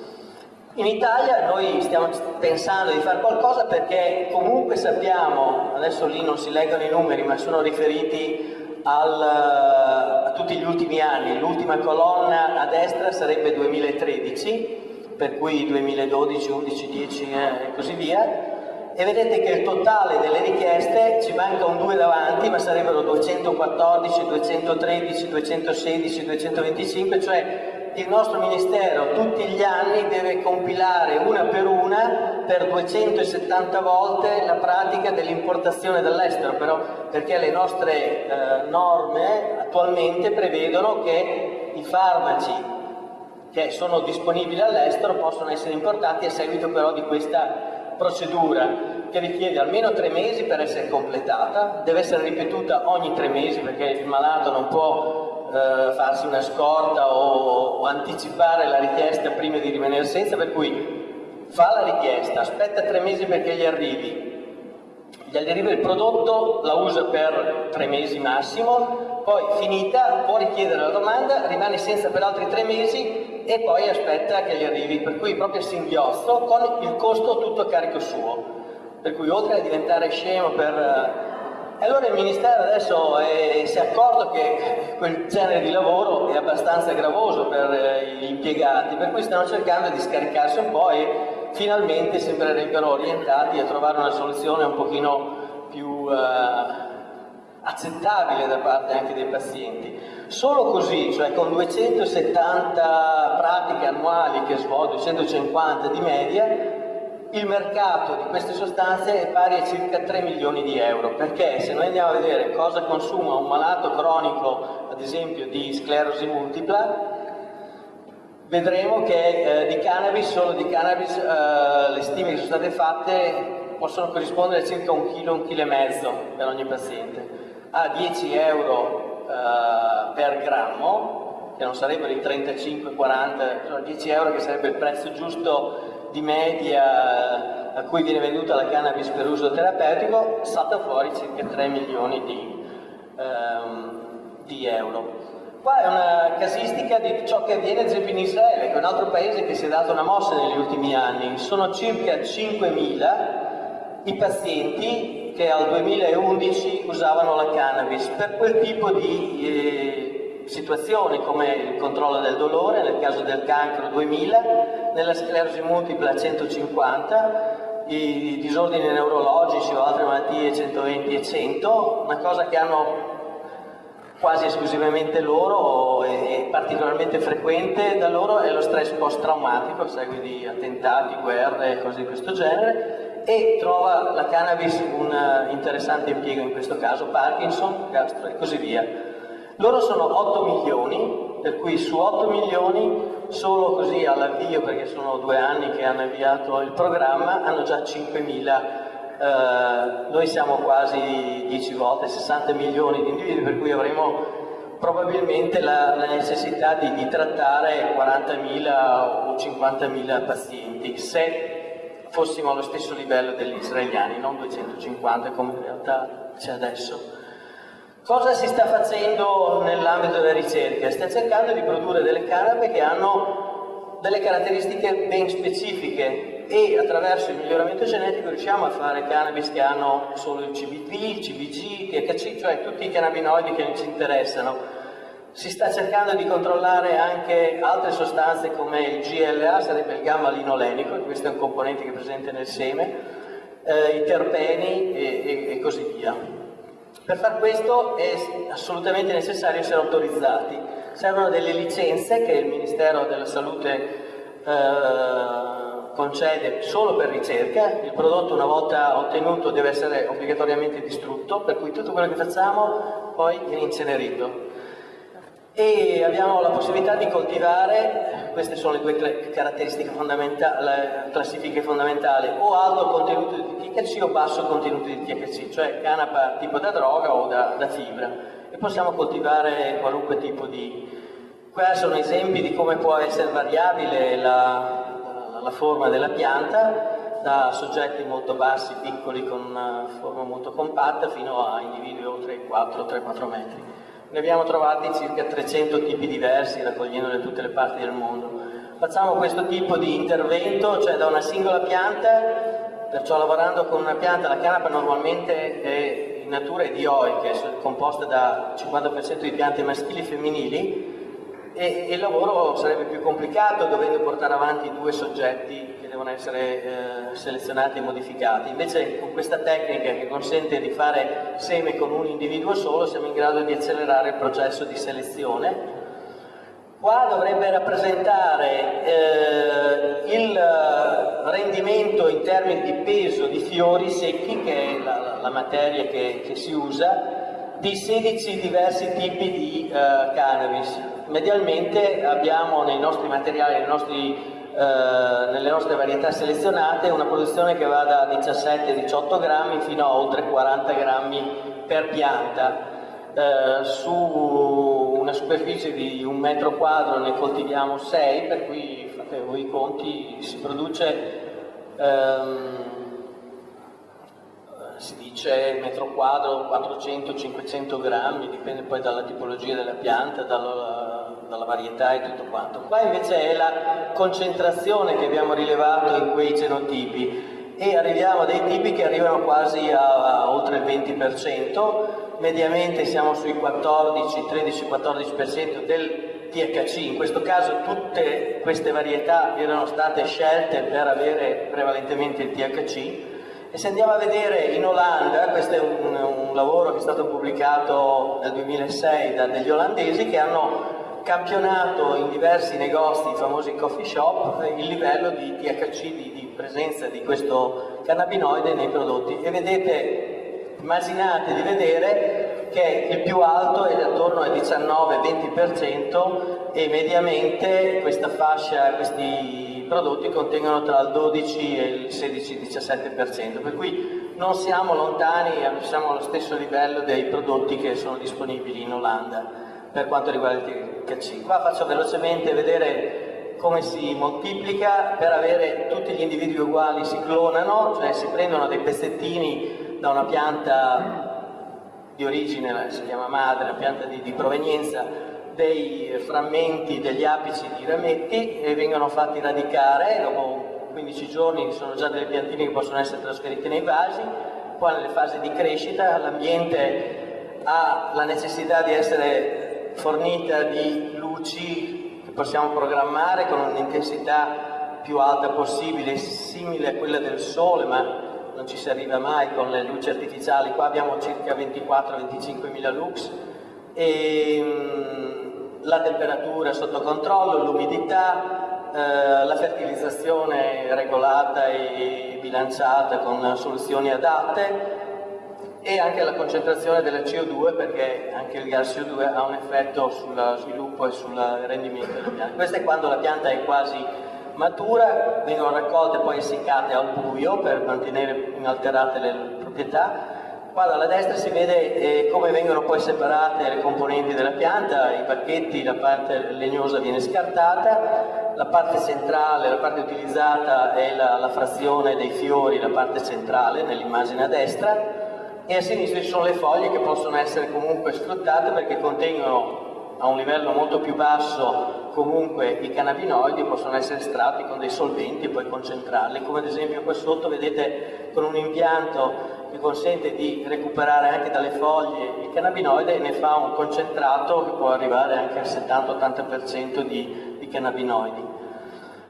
S1: In Italia noi stiamo pensando di fare qualcosa perché comunque sappiamo, adesso lì non si leggono i numeri ma sono riferiti al, a tutti gli ultimi anni, l'ultima colonna a destra sarebbe 2013, per cui 2012, 11, 10 e così via, e vedete che il totale delle richieste ci manca un 2 davanti, ma sarebbero 214, 213, 216, 225, cioè il nostro Ministero tutti gli anni deve compilare una per una per 270 volte la pratica dell'importazione dall'estero, però perché le nostre eh, norme attualmente prevedono che i farmaci che sono disponibili all'estero possono essere importati a seguito però di questa procedura che richiede almeno tre mesi per essere completata, deve essere ripetuta ogni tre mesi perché il malato non può eh, farsi una scorta o, o, anticipare la richiesta prima di rimanere senza, per cui fa la richiesta, aspetta tre mesi perché gli arrivi, gli arriva il prodotto, la usa per tre mesi massimo, poi finita può richiedere la domanda, rimane senza per altri tre mesi e poi aspetta che gli arrivi, per cui proprio singhiozzo con il costo tutto a carico suo. Per cui oltre a diventare scemo per e allora il Ministero adesso è, si è accorto che quel genere di lavoro è abbastanza gravoso per eh, gli impiegati, per cui stanno cercando di scaricarsi un po' e finalmente sembrerebbero orientati a trovare una soluzione un pochino più eh, accettabile da parte anche dei pazienti. Solo così, cioè con 270 pratiche annuali che svolgo, 250 di media, il mercato di queste sostanze è pari a circa 3 milioni di euro, perché se noi andiamo a vedere cosa consuma un malato cronico, ad esempio di sclerosi multipla, vedremo che eh, di cannabis, solo di cannabis, eh, le stime che sono state fatte possono corrispondere a circa un chilo, un chilo e mezzo per ogni paziente. A 10 euro eh, per grammo, che non sarebbero i 35-40, sono 10 euro che sarebbe il prezzo giusto di media a cui viene venduta la cannabis per uso terapeutico salta fuori circa 3 milioni di, ehm, di euro. Qua è una casistica di ciò che avviene ad esempio in Israele, che è un altro paese che si è dato una mossa negli ultimi anni. Sono circa 5.000 i pazienti che al 2011 usavano la cannabis per quel tipo di eh, situazioni come il controllo del dolore, nel caso del cancro 2000, nella sclerosi multipla 150, i disordini neurologici o altre malattie 120 e 100, una cosa che hanno quasi esclusivamente loro e particolarmente frequente da loro è lo stress post-traumatico a seguito di attentati, guerre e cose di questo genere e trova la cannabis un interessante impiego in questo caso, Parkinson, gastro e così via. Loro sono 8 milioni, per cui su 8 milioni, solo così all'avvio, perché sono due anni che hanno avviato il programma, hanno già 5 mila. Eh, noi siamo quasi 10 volte, 60 milioni di individui, per cui avremo probabilmente la, la necessità di, di trattare 40.000 o 50.000 pazienti, se fossimo allo stesso livello degli israeliani, non 250 come in realtà c'è adesso. Cosa si sta facendo nell'ambito della ricerca? Sta cercando di produrre delle canape che hanno delle caratteristiche ben specifiche e attraverso il miglioramento genetico riusciamo a fare cannabis che hanno solo il CBD, il CBG, THC, cioè tutti i cannabinoidi che ci interessano si sta cercando di controllare anche altre sostanze come il GLA, sarebbe il gamma linolenico, questo è un componente che è presente nel seme, eh, i terpeni e, e, e così via. Per far questo è assolutamente necessario essere autorizzati. Servono delle licenze che il Ministero della Salute eh, concede solo per ricerca, il prodotto una volta ottenuto deve essere obbligatoriamente distrutto, per cui tutto quello che facciamo poi viene incenerito e abbiamo la possibilità di coltivare, queste sono le due caratteristiche fondamentali, classifiche fondamentali, o alto contenuto di THC o basso contenuto di THC, cioè canapa tipo da droga o da, da fibra. E possiamo coltivare qualunque tipo di... Qua sono esempi di come può essere variabile la, la forma della pianta, da soggetti molto bassi, piccoli, con una forma molto compatta, fino a individui oltre i 4-3-4 metri. Ne abbiamo trovati circa 300 tipi diversi, raccogliendoli da tutte le parti del mondo. Facciamo questo tipo di intervento, cioè da una singola pianta, perciò lavorando con una pianta, la canapa normalmente è in natura è dioica, è composta da 50% di piante maschili e femminili, e, il lavoro sarebbe più complicato dovendo portare avanti due soggetti che devono essere eh, selezionati e modificati. Invece con questa tecnica che consente di fare seme con un individuo solo siamo in grado di accelerare il processo di selezione. Qua dovrebbe rappresentare eh, il rendimento in termini di peso di fiori secchi, che è la, la materia che, che si usa, di 16 diversi tipi di uh, cannabis. Medialmente abbiamo nei nostri materiali, nei nostri, uh, nelle nostre varietà selezionate, una produzione che va da 17-18 grammi fino a oltre 40 grammi per pianta. Uh, su una superficie di un metro quadro ne coltiviamo 6, per cui fate voi i conti, si produce um, si dice metro quadro 400-500 grammi, dipende poi dalla tipologia della pianta, dalla, dalla, varietà e tutto quanto. Qua invece è la concentrazione che abbiamo rilevato in quei genotipi. E arriviamo a dei tipi che arrivano quasi a, a oltre il 20%, mediamente siamo sui 14, 13-14% del THC, in questo caso tutte queste varietà erano state scelte per avere prevalentemente il THC, e se andiamo a vedere in Olanda, questo è un, un lavoro che è stato pubblicato nel 2006 da degli olandesi che hanno campionato in diversi negozi, i famosi coffee shop, il livello di THC, di, di presenza di questo cannabinoide nei prodotti. E vedete, immaginate di vedere che il più alto è attorno al 19-20% e mediamente questa fascia, questi prodotti contengono tra il 12 e il 16-17%, per cui non siamo lontani, siamo allo stesso livello dei prodotti che sono disponibili in Olanda per quanto riguarda il THC. Qua faccio velocemente vedere come si moltiplica, per avere tutti gli individui uguali si clonano, cioè si prendono dei pezzettini da una pianta di origine, si chiama madre, una pianta di, di provenienza, dei frammenti degli apici di rametti e vengono fatti radicare, dopo 15 giorni sono già delle piantine che possono essere trasferite nei vasi, poi nelle fasi di crescita l'ambiente ha la necessità di essere fornita di luci che possiamo programmare con un'intensità più alta possibile, simile a quella del sole, ma non ci si arriva mai con le luci artificiali, qua abbiamo circa 24-25 mila lux e mm, la temperatura sotto controllo, l'umidità, eh, la fertilizzazione regolata e bilanciata con soluzioni adatte e anche la concentrazione della CO2 perché anche il gas CO2 ha un effetto sul sviluppo e sul rendimento della pianta. Questo è quando la pianta è quasi matura, vengono raccolte e poi essiccate al buio per mantenere inalterate le proprietà Qua dalla destra si vede eh, come vengono poi separate le componenti della pianta, i pacchetti, la parte legnosa viene scartata, la parte centrale, la parte utilizzata è la, la frazione dei fiori, la parte centrale nell'immagine a destra, e a sinistra ci sono le foglie che possono essere comunque sfruttate perché contengono a un livello molto più basso comunque i cannabinoidi possono essere estratti con dei solventi e poi concentrarli, come ad esempio qua sotto vedete con un impianto che consente di recuperare anche dalle foglie il cannabinoide e ne fa un concentrato che può arrivare anche al 70-80% di, di, cannabinoidi.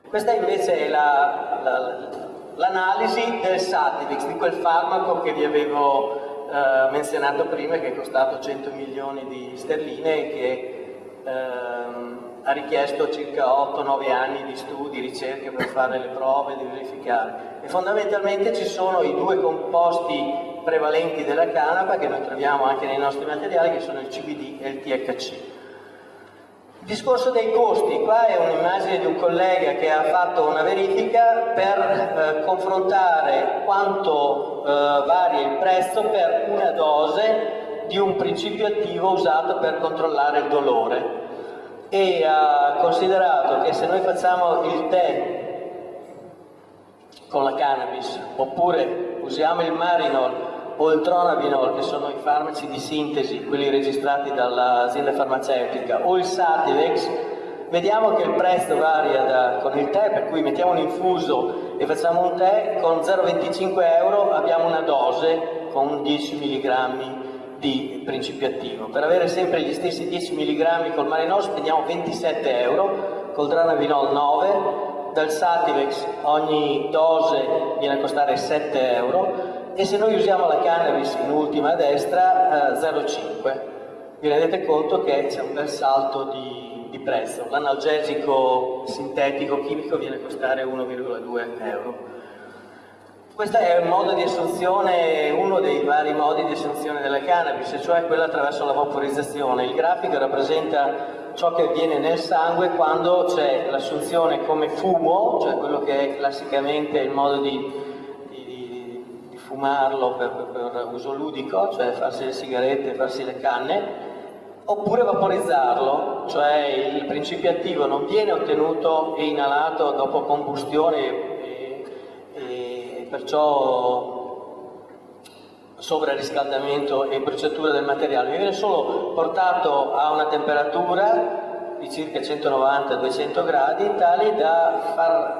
S1: Questa invece è l'analisi la, la, del Sativix, di quel farmaco che vi avevo eh, menzionato prima che è costato 100 milioni di sterline e che ehm, ha richiesto circa 8-9 anni di studi, ricerche per fare le prove, di verificare. E fondamentalmente ci sono i due composti prevalenti della canapa che noi troviamo anche nei nostri materiali, che sono il CBD e il THC. Il discorso dei costi, qua è un'immagine di un collega che ha fatto una verifica per eh, confrontare quanto eh, varia il prezzo per una dose di un principio attivo usato per controllare il dolore. E ha considerato che se noi facciamo il tè con la cannabis oppure usiamo il marinol o il tronabinol che sono i farmaci di sintesi, quelli registrati dall'azienda farmaceutica o il Sativex vediamo che il prezzo varia da, con il tè, per cui mettiamo un infuso e facciamo un tè, con 0,25 euro abbiamo una dose con 10 mg di principio attivo. Per avere sempre gli stessi 10 mg col Marinol spendiamo 27 euro, col Dranavinol 9, dal Sativex ogni dose viene a costare 7 euro e se noi usiamo la cannabis in ultima destra eh, 0,5. Vi rendete conto che c'è un bel salto di, di prezzo. L'analgesico sintetico chimico viene a costare 1,2 euro. Questo è un modo di assunzione, uno dei vari modi di assunzione della cannabis, cioè quello attraverso la vaporizzazione. Il grafico rappresenta ciò che avviene nel sangue quando c'è l'assunzione come fumo, cioè quello che è classicamente il modo di fumarlo per, per, per, uso ludico, cioè farsi le sigarette, farsi le canne, oppure vaporizzarlo, cioè il principio attivo non viene ottenuto e inalato dopo combustione perciò sovrariscaldamento e bruciatura del materiale, viene solo portato a una temperatura di circa 190-200 gradi tale da far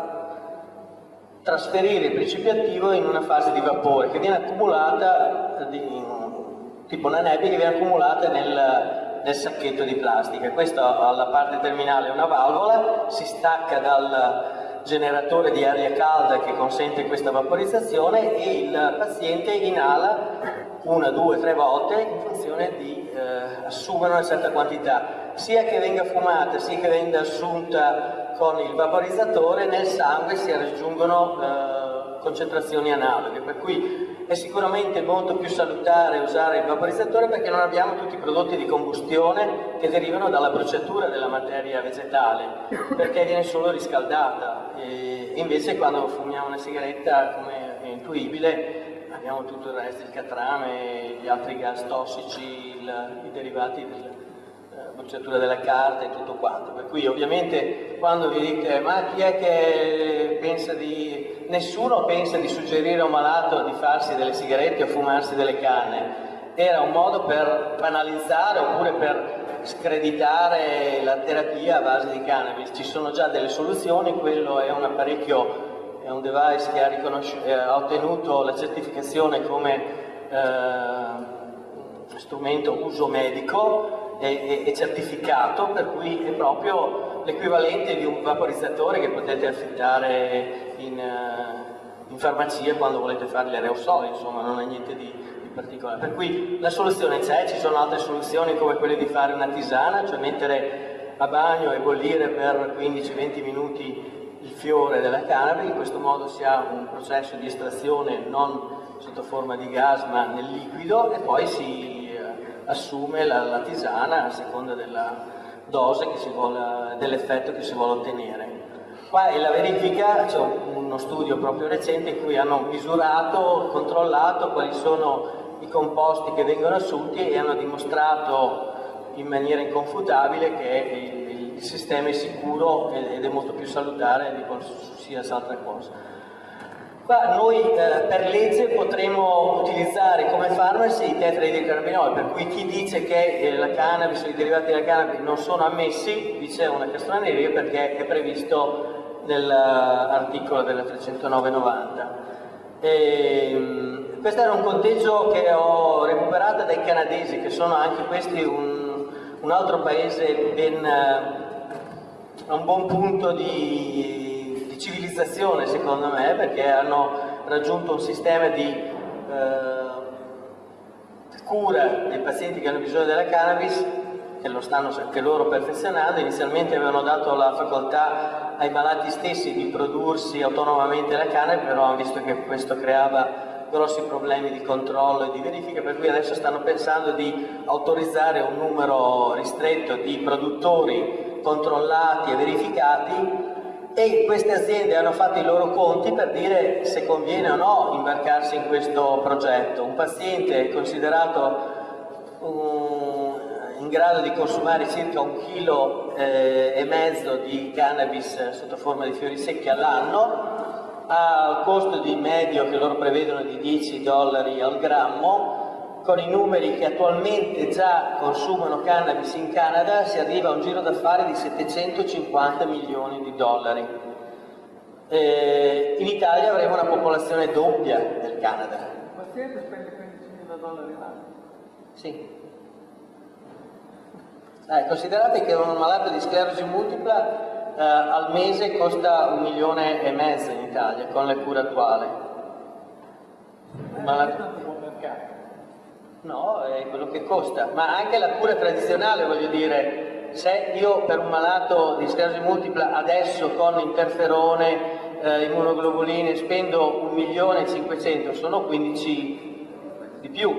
S1: trasferire il principio attivo in una fase di vapore che viene accumulata, di, tipo una nebbia che viene accumulata nel, nel sacchetto di plastica. Questa alla parte terminale è una valvola, si stacca dal, generatore di aria calda che consente questa vaporizzazione e il paziente inala una, due, tre volte in funzione di eh, assumere una certa quantità, sia che venga fumata sia che venga assunta con il vaporizzatore, nel sangue si raggiungono eh, concentrazioni analoghe, per cui è sicuramente molto più salutare usare il vaporizzatore perché non abbiamo tutti i prodotti di combustione che derivano dalla bruciatura della materia vegetale, perché viene solo riscaldata. E invece quando fumiamo una sigaretta, come è intuibile, abbiamo tutto il resto, il catrame, gli altri gas tossici, il, i derivati della bruciatura della carta e tutto quanto. Per cui ovviamente quando vi dite ma chi è che pensa di nessuno pensa di suggerire a un malato di farsi delle sigarette o fumarsi delle canne. Era un modo per banalizzare oppure per screditare la terapia a base di cannabis. Ci sono già delle soluzioni, quello è un apparecchio, è un device che ha, eh, ha ottenuto la certificazione come eh, strumento uso medico e, e, certificato, per cui è proprio l'equivalente di un vaporizzatore che potete affittare in, uh, in, farmacia quando volete fare gli aerosoli, insomma non è niente di, di particolare. Per cui la soluzione c'è, ci sono altre soluzioni come quelle di fare una tisana, cioè mettere a bagno e bollire per 15-20 minuti il fiore della cannabis, in questo modo si ha un processo di estrazione non sotto forma di gas ma nel liquido e poi si eh, assume la, la tisana a seconda della, dose dell'effetto che si vuole ottenere. Qua è la verifica, c'è uno studio proprio recente in cui hanno misurato, controllato quali sono i composti che vengono assunti e hanno dimostrato in maniera inconfutabile che il, il sistema è sicuro ed è molto più salutare di qualsiasi altra cosa. Noi eh, per legge potremo utilizzare come farmaci i tetraidrocannabinoli, per cui chi dice che eh, la cannabis i derivati della cannabis non sono ammessi dice una castroneria perché è previsto nell'articolo della 30990. E, ehm, questo era un conteggio che ho recuperato dai canadesi, che sono anche questi un, un altro paese ben, a un buon punto di, civilizzazione secondo me, perché hanno raggiunto un sistema di eh, cura dei pazienti che hanno bisogno della cannabis che lo stanno anche loro perfezionando, inizialmente avevano dato la facoltà ai malati stessi di prodursi autonomamente la cannabis, però hanno visto che questo creava grossi problemi di controllo e di verifica, per cui adesso stanno pensando di autorizzare un numero ristretto di produttori controllati e verificati e queste aziende hanno fatto i loro conti per dire se conviene o no imbarcarsi in questo progetto. Un paziente considerato un in grado di consumare circa un chilo eh, e mezzo di cannabis sotto forma di fiori secchi all'anno, a costo di medio che loro prevedono di 10 dollari al grammo, con i numeri che attualmente già consumano cannabis in Canada si arriva a un giro d'affari di 750 milioni di dollari. Eh, in Italia avremo una popolazione doppia del Canada.
S2: Paziente spende 15 dollari l'anno?
S1: Sì. Eh, considerate che un malato di sclerosi multipla eh, al mese costa un milione e mezzo in Italia con le cure attuali.
S2: Malato...
S1: No, è quello che costa, ma anche la cura tradizionale, voglio dire, se io per un malato di sclerosi multipla adesso con interferone, eh, immunoglobuline spendo un milione e 500, sono 15 di più,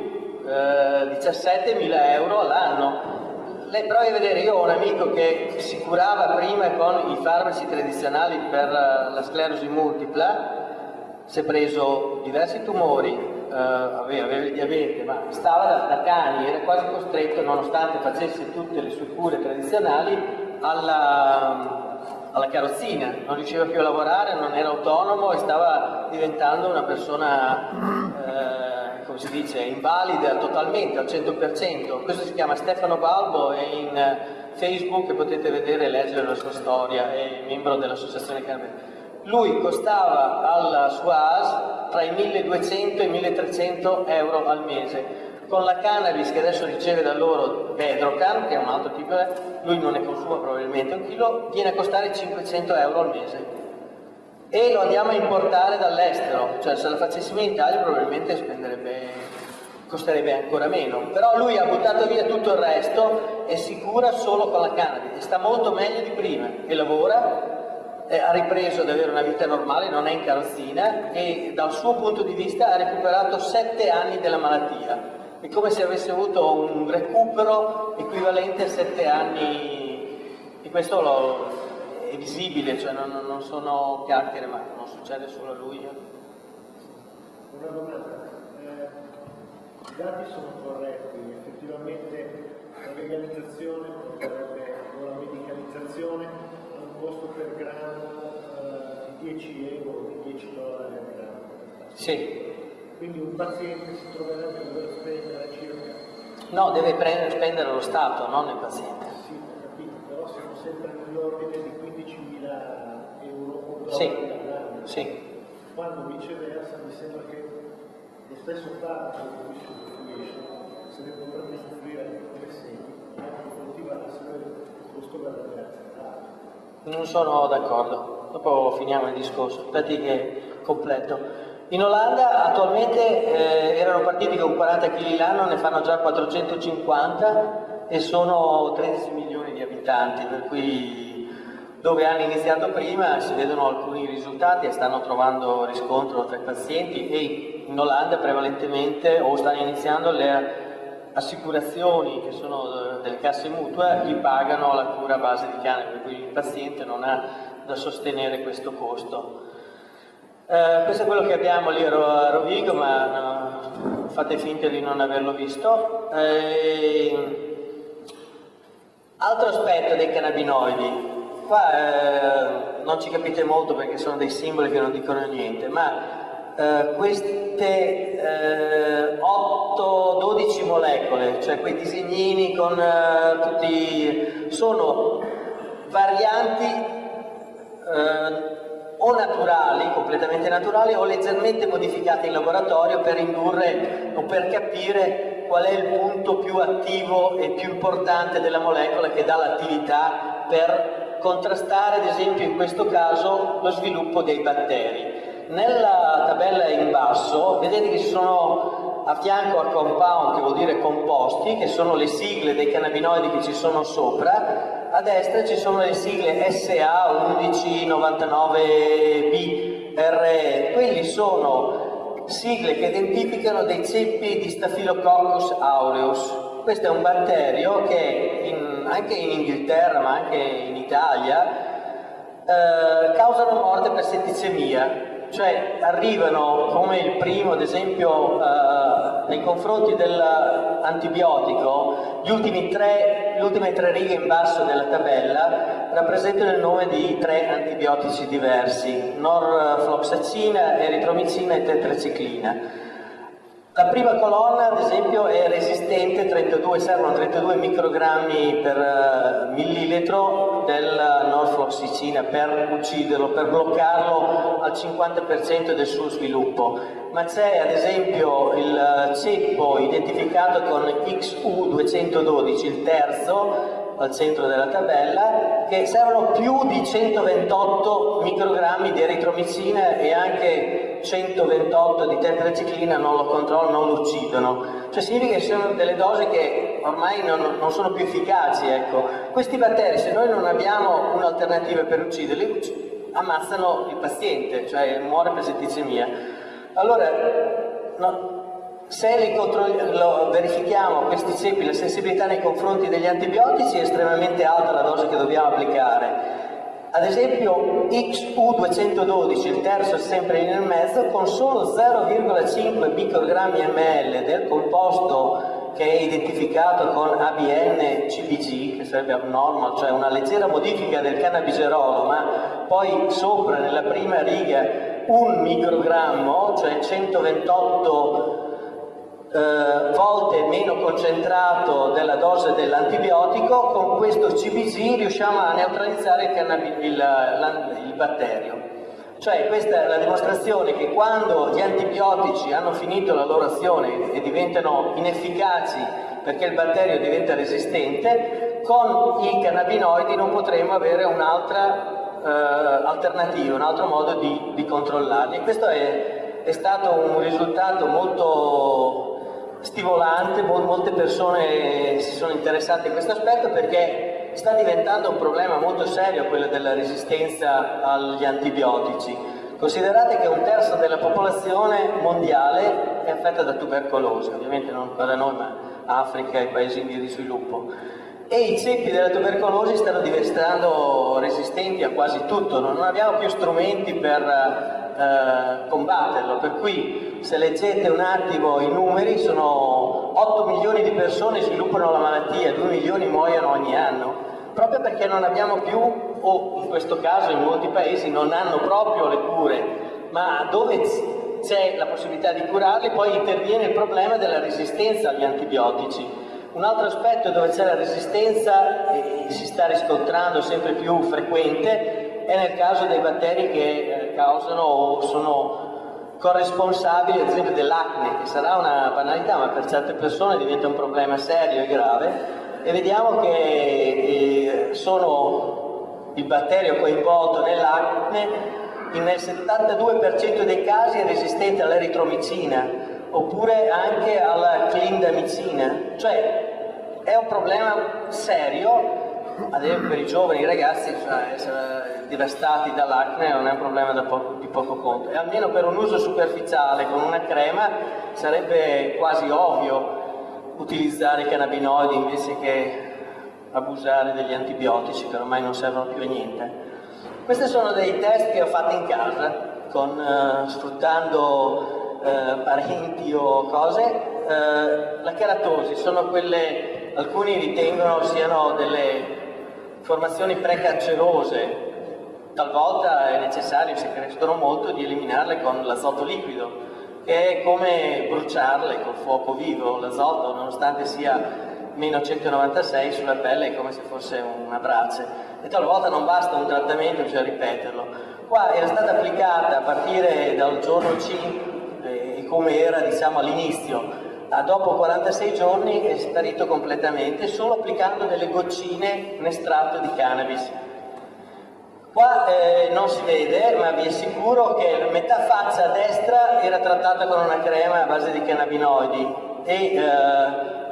S1: eh, 17 mila euro all'anno. Lei provi a vedere, io ho un amico che si curava prima con i farmaci tradizionali per la sclerosi multipla, si è preso diversi tumori, eh, aveva, aveva, il diabete, ma stava da, da, cani, era quasi costretto, nonostante facesse tutte le sue cure tradizionali, alla, alla carrozzina, non riusciva più a lavorare, non era autonomo e stava diventando una persona... Eh, come si dice, invalida totalmente al 100%. Questo si chiama Stefano Balbo, è in eh, Facebook e potete vedere e leggere la sua storia, è membro dell'associazione Carmen. Lui costava alla sua AS tra i 1200 e i 1300 euro al mese. Con la cannabis che adesso riceve da loro Bedrocan, che è un altro tipo, lui non ne consuma probabilmente un chilo, viene a costare 500 euro al mese. E lo andiamo a importare dall'estero, cioè se lo facessimo in Italia probabilmente costerebbe ancora meno, però lui ha buttato via tutto il resto e si cura solo con la cannabis. Sta molto meglio di prima. E lavora, eh, ha ripreso ad avere una vita normale, non è in carrozzina e dal suo punto di vista ha recuperato sette anni della malattia, è come se avesse avuto un recupero equivalente a sette anni e questo lo, è visibile, cioè non, non, sono chiacchiere, ma non succede solo a lui.
S3: Eh. Una domanda, eh, i dati sono corretti, effettivamente la legalizzazione porterebbe o la medicalizzazione costo per grammo eh, di 10 euro, di 10 dollari al grammo.
S1: Sì.
S3: Quindi un paziente si troverebbe a dover spendere circa...
S1: No, deve prendere, spendere lo Stato, non il paziente.
S3: Sì, ho capito, però siamo sempre nell'ordine di
S1: sì. sì.
S3: Quando viceversa mi sembra che lo stesso fatto che si se ne potrebbe soffrire come segni, anche coltivare il costo per
S1: Non sono d'accordo, dopo finiamo il discorso, aspetti che completo. In Olanda attualmente eh, erano partiti con 40 kg l'anno, ne fanno già 450 e sono 13 milioni di abitanti, per cui dove hanno iniziato prima si vedono alcuni risultati e stanno trovando riscontro tra i pazienti e in Olanda prevalentemente o stanno iniziando le assicurazioni che sono delle casse mutue gli pagano la cura a base di cannabis, per cui il paziente non ha da sostenere questo costo. Eh, questo è quello che abbiamo lì a Rovigo, ma no, fate finta di non averlo visto. Eh, altro aspetto dei cannabinoidi, qua eh, non ci capite molto perché sono dei simboli che non dicono niente, ma eh, queste eh, 8-12 molecole, cioè quei disegnini con eh, tutti... sono varianti eh, o naturali, completamente naturali, o leggermente modificate in laboratorio per indurre o per capire qual è il punto più attivo e più importante della molecola che dà l'attività per contrastare, ad esempio in questo caso, lo sviluppo dei batteri. Nella tabella in basso vedete che ci sono a fianco a compound, che vuol dire composti, che sono le sigle dei cannabinoidi che ci sono sopra, a destra ci sono le sigle SA1199BRE, quelli sono sigle che identificano dei ceppi di Staphylococcus aureus. Questo è un batterio che in, anche in Inghilterra ma anche in Italia eh, causano morte per setticemia cioè arrivano come il primo, ad esempio, eh, nei confronti dell'antibiotico, le ultime tre righe in basso della tabella rappresentano il nome di tre antibiotici diversi, norfloxacina, eritromicina e tetraciclina. La prima colonna, ad esempio, è resistente, 32, servono 32 microgrammi per uh, millilitro della norfloxicina per ucciderlo, per bloccarlo al 50% del suo sviluppo. Ma c'è ad esempio il ceppo identificato con XU212, il terzo, al centro della tabella, che servono più di 128 microgrammi di eritromicina e anche 128 di tetraciclina non lo controllano, non lo uccidono. Cioè significa che sono delle dosi che ormai non, non sono più efficaci. Ecco. Questi batteri, se noi non abbiamo un'alternativa per ucciderli, ammazzano il paziente, cioè muore per setticemia. Allora, no, se verifichiamo questi ceppi, la sensibilità nei confronti degli antibiotici è estremamente alta la dose che dobbiamo applicare. Ad esempio XU212, il terzo è sempre nel mezzo, con solo 0,5 microgrammi ml del composto che è identificato con ABN CBG, che sarebbe abnormal, cioè una leggera modifica del cannabigerolo, ma poi sopra nella prima riga un microgrammo, cioè 128 eh, volte meno concentrato della dose dell'antibiotico, con questo CBG riusciamo a neutralizzare il, il, il batterio. Cioè questa è la dimostrazione che quando gli antibiotici hanno finito la loro azione e diventano inefficaci perché il batterio diventa resistente, con i cannabinoidi non potremo avere un'altra eh, alternativa, un altro modo di, di controllarli. E questo è, è stato un risultato molto stimolante, molte persone si sono interessate in questo aspetto perché sta diventando un problema molto serio quello della resistenza agli antibiotici. Considerate che un terzo della popolazione mondiale è affetta da tubercolosi, ovviamente non da noi, ma Africa e paesi in via di sviluppo. E i ceppi della tubercolosi stanno diventando resistenti a quasi tutto, non abbiamo più strumenti per eh, combatterlo, per cui se leggete un attimo i numeri sono 8 milioni di persone sviluppano la malattia, 2 milioni muoiono ogni anno, proprio perché non abbiamo più, o in questo caso in molti paesi non hanno proprio le cure, ma dove c'è la possibilità di curarli poi interviene il problema della resistenza agli antibiotici. Un altro aspetto dove c'è la resistenza e si sta riscontrando sempre più frequente è nel caso dei batteri che eh, causano o sono corresponsabili ad esempio dell'acne, che sarà una banalità, ma per certe persone diventa un problema serio e grave, e vediamo che eh, sono il batterio coinvolto nell'acne nel 72% dei casi è resistente all'eritromicina oppure anche alla clindamicina, cioè è un problema serio ad esempio per i giovani, i ragazzi, cioè, essere devastati dall'acne non è un problema poco, di poco conto. E almeno per un uso superficiale con una crema sarebbe quasi ovvio utilizzare i cannabinoidi invece che abusare degli antibiotici che ormai non servono più a niente. Questi sono dei test che ho fatto in casa, con, uh, sfruttando uh, parenti o cose. Uh, la keratosi sono quelle, alcuni ritengono siano delle formazioni precancerose talvolta è necessario, se crescono molto, di eliminarle con l'azoto liquido, che è come bruciarle col fuoco vivo. L'azoto, nonostante sia meno 196 sulla pelle, è come se fosse una brace. E talvolta non basta un trattamento, bisogna ripeterlo. Qua era stata applicata a partire dal giorno 5, e come era diciamo all'inizio, dopo 46 giorni è sparito completamente solo applicando delle goccine in estratto di cannabis. Qua eh, non si vede, ma vi assicuro che metà faccia a destra era trattata con una crema a base di cannabinoidi e eh,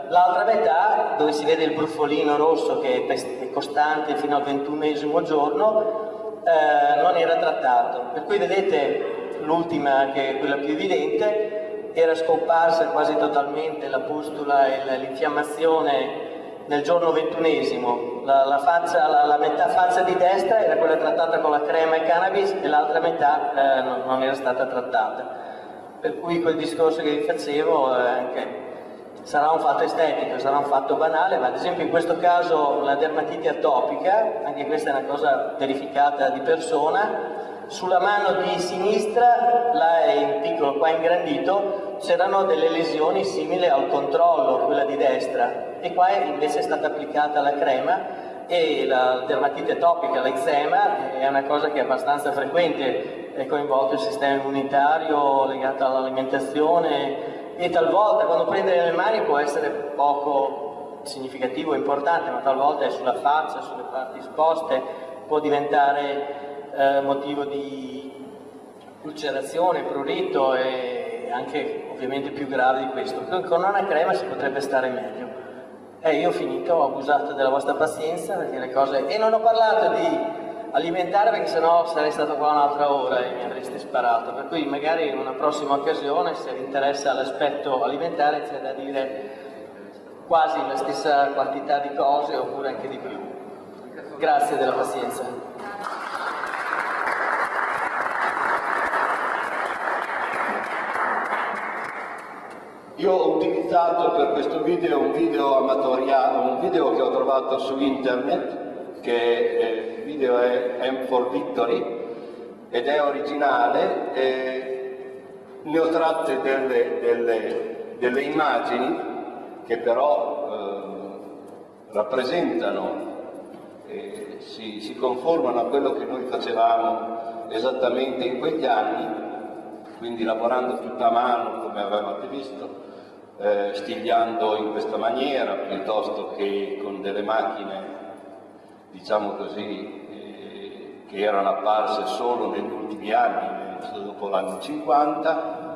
S1: l'altra metà, dove si vede il brufolino rosso che è costante fino al ventunesimo giorno, eh, non era trattato. Per cui vedete l'ultima, che è quella più evidente, era scomparsa quasi totalmente la pustula e l'infiammazione nel giorno ventunesimo. La, la, faccia, la, la, metà faccia di destra era quella trattata con la crema e cannabis e l'altra metà eh, non, non, era stata trattata. Per cui quel discorso che vi facevo eh, anche sarà un fatto estetico, sarà un fatto banale, ma ad esempio in questo caso la dermatite atopica, anche questa è una cosa verificata di persona, sulla mano di sinistra, là è in piccolo, qua ingrandito, c'erano delle lesioni simili al controllo, quella di destra, e qua invece è stata applicata la crema e la dermatite atopica, l'eczema, è una cosa che è abbastanza frequente, è coinvolto il sistema immunitario legato all'alimentazione e talvolta quando prende nelle mani può essere poco significativo, importante, ma talvolta è sulla faccia, sulle parti esposte, può diventare eh, motivo di ulcerazione, prurito e anche ovviamente più grave di questo. Con una crema si potrebbe stare meglio. Eh, io ho finito, ho abusato della vostra pazienza perché le cose... E non ho parlato di alimentare perché sennò sarei stato qua un'altra ora e mi avreste sparato, per cui magari in una prossima occasione se vi interessa l'aspetto alimentare c'è da dire quasi la stessa quantità di cose oppure anche di più. Grazie della pazienza.
S4: Io ho utilizzato per questo video un video amatoriale, un video che ho trovato su internet, che il video è M for Victory ed è originale, e ne ho tratte delle, delle, delle immagini che però eh, rappresentano e si, si conformano a quello che noi facevamo esattamente in quegli anni, quindi lavorando tutta a mano come avevate visto, eh, stigliando in questa maniera piuttosto che con delle macchine, diciamo così, eh, che erano apparse solo negli ultimi anni, dopo l'anno 50.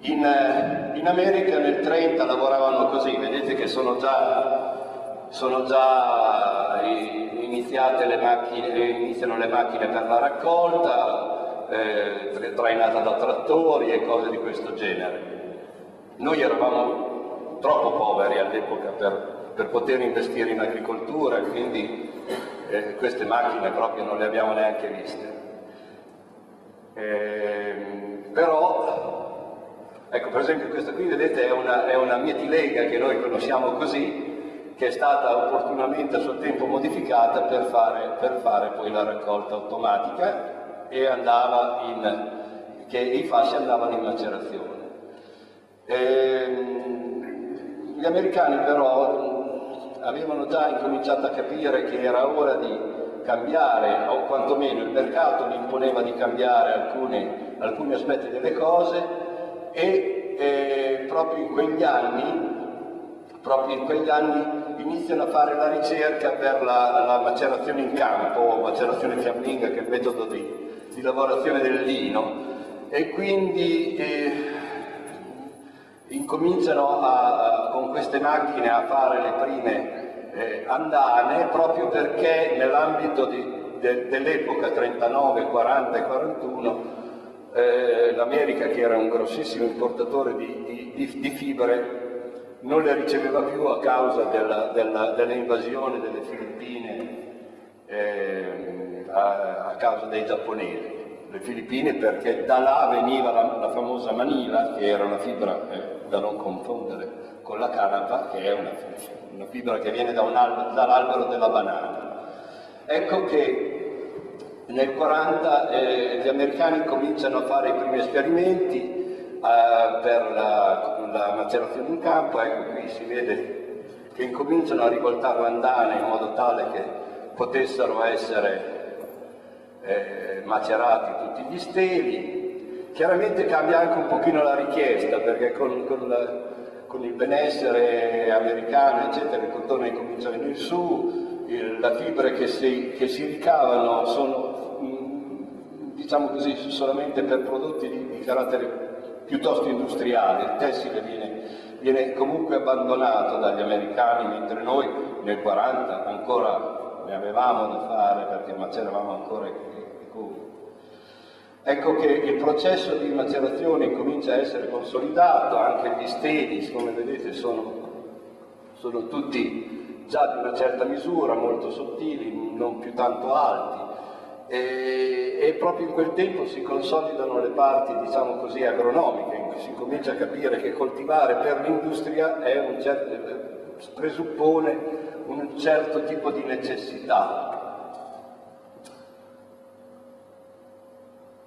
S4: In, eh, in, America nel 30 lavoravano così, vedete che sono già, sono già iniziate le macchine, iniziano le macchine per la raccolta, eh, trainata da trattori e cose di questo genere. Noi eravamo troppo poveri all'epoca per, per, poter investire in agricoltura, quindi eh, queste macchine proprio non le abbiamo neanche viste. Eh, però, ecco per esempio questa qui vedete è una, è una mietilega che noi conosciamo così, che è stata opportunamente a suo tempo modificata per fare, per fare poi la raccolta automatica e andava in, che i fasci andavano in macerazione. Ehm, gli americani però avevano già incominciato a capire che era ora di cambiare, o quantomeno il mercato gli imponeva di cambiare alcuni, alcuni aspetti delle cose e eh, proprio in quegli anni proprio in quegli anni iniziano a fare la ricerca per la, la macerazione in campo, o macerazione fiamminga, che è il metodo di, di lavorazione del lino, e quindi eh, incominciano a, con queste macchine a fare le prime eh, andane proprio perché nell'ambito de, dell'epoca 39, 40 e 41 eh, l'America che era un grossissimo importatore di, di, di, fibre non le riceveva più a causa dell'invasione delle Filippine eh, a, a causa dei giapponesi. Le Filippine perché da là veniva la, la famosa manila, che era una fibra eh, da non confondere con la canapa, che è una, una fibra che viene da dall'albero della banana. Ecco che nel 40 eh, gli americani cominciano a fare i primi esperimenti eh, per la, la, macerazione in campo, ecco qui si vede che incominciano a rivoltare l'andana in modo tale che potessero essere eh, macerati tutti gli steli. Chiaramente cambia anche un pochino la richiesta perché con, con, la, con il benessere americano eccetera il cotone comincia a venire su, il, le fibre che si, che si ricavano sono mm, diciamo così solamente per prodotti di, di carattere piuttosto industriale, il tessile viene, viene comunque abbandonato dagli americani mentre noi nel 40 ancora ne avevamo da fare perché maceravamo ancora Ecco che il processo di macerazione comincia a essere consolidato, anche gli steli, come vedete, sono, sono tutti già di una certa misura, molto sottili, non più tanto alti. E, e, proprio in quel tempo si consolidano le parti, diciamo così, agronomiche, in cui si comincia a capire che coltivare per l'industria certo, presuppone un certo tipo di necessità,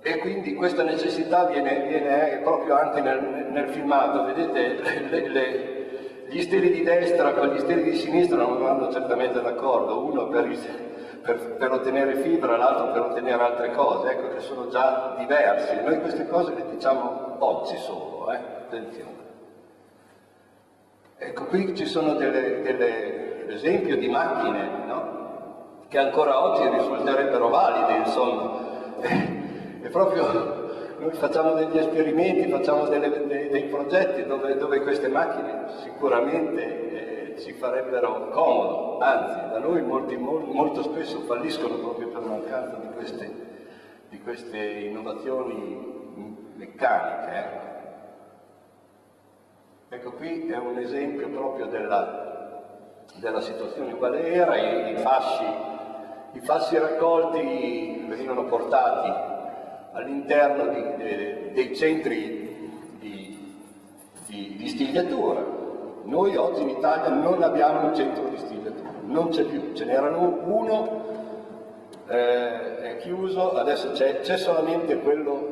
S4: e quindi questa necessità viene, viene proprio anche nel, nel filmato, vedete le, le, gli stili di destra con gli stili di sinistra non vanno certamente d'accordo, uno per, per, per, ottenere fibra, l'altro per ottenere altre cose, ecco che sono già diversi, noi queste cose le diciamo oggi solo, eh? attenzione. Ecco qui ci sono delle, delle esempio di macchine no? che ancora oggi risulterebbero valide, insomma. Proprio noi facciamo degli esperimenti, facciamo delle, dei, dei, progetti dove, dove, queste macchine sicuramente eh, ci farebbero comodo, anzi da noi molti, molto, molto spesso falliscono proprio per mancanza di queste, di queste innovazioni meccaniche. Eh. Ecco qui è un esempio proprio della, della situazione quale era, i, i, fasci, i fasci raccolti venivano portati all'interno dei centri di, di, di, stigliatura. Noi oggi in Italia non abbiamo un centro di stigliatura, non c'è più, ce n'erano uno, eh, è chiuso, adesso c'è solamente quello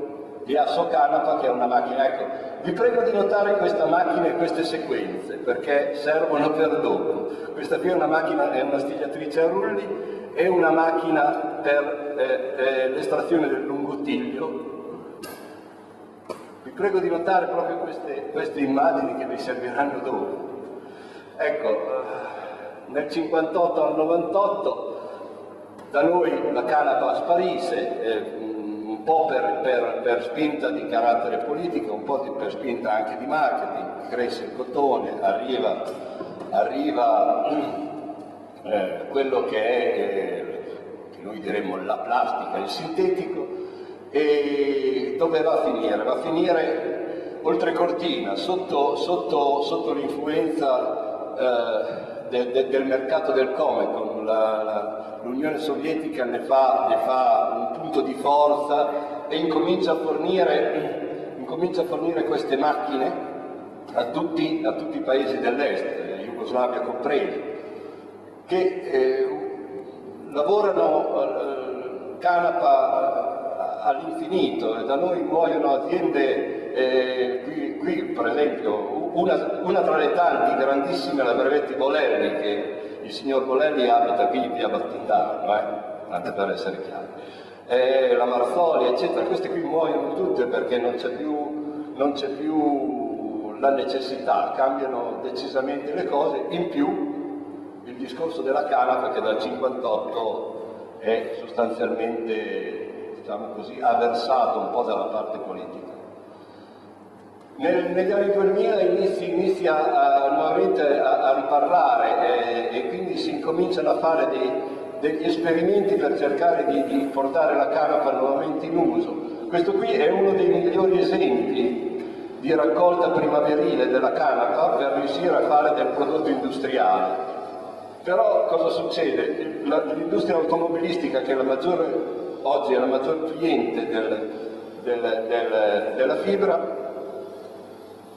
S4: di Asso Canapa che è una macchina. Ecco, vi prego di notare questa macchina e queste sequenze perché servono per dopo. Questa qui è una macchina, è una stigliatrice a rulli è una macchina per eh, eh, l'estrazione del lungottiglio. Vi prego di notare proprio queste, queste immagini che vi serviranno dopo. Ecco, eh, nel 58 al 98 da noi la canapa sparisse, eh, po' per, per, per, spinta di carattere politico, un po' di, per spinta anche di marketing, cresce il cotone, arriva, arriva eh, quello che è, eh, noi diremmo la plastica, il sintetico, e dove va a finire? Va a finire oltre cortina, sotto, sotto, sotto l'influenza eh, de, de, del mercato del Comecon, l'Unione Sovietica ne fa, ne fa, un punto di forza e incomincia a fornire, incomincia a fornire queste macchine a tutti, a tutti i paesi dell'est, Jugoslavia compresa che eh, lavorano eh, canapa all'infinito. E da noi muoiono aziende, eh, qui, qui, per esempio una, una, tra le tanti grandissime la Brevetti Bolelli che il signor Bolelli abita qui in via Battindano, eh? tanto per essere chiari, eh, la Marzoli eccetera, queste qui muoiono tutte perché non c'è più, non più la necessità, cambiano decisamente le cose, in più il discorso della canapa che dal 58 è sostanzialmente, diciamo così, avversato un po' dalla parte politica. Nel, negli anni 2000 inizi, inizia a, nuovamente a, a riparlare eh, e quindi si incominciano a fare dei, degli esperimenti per cercare di, di portare la canapa nuovamente in uso. Questo qui è uno dei migliori esempi di raccolta primaverile della canapa per riuscire a fare del prodotto industriale. Però cosa succede? L'industria automobilistica, che è maggiore, oggi è la maggior cliente del, del, del, della fibra,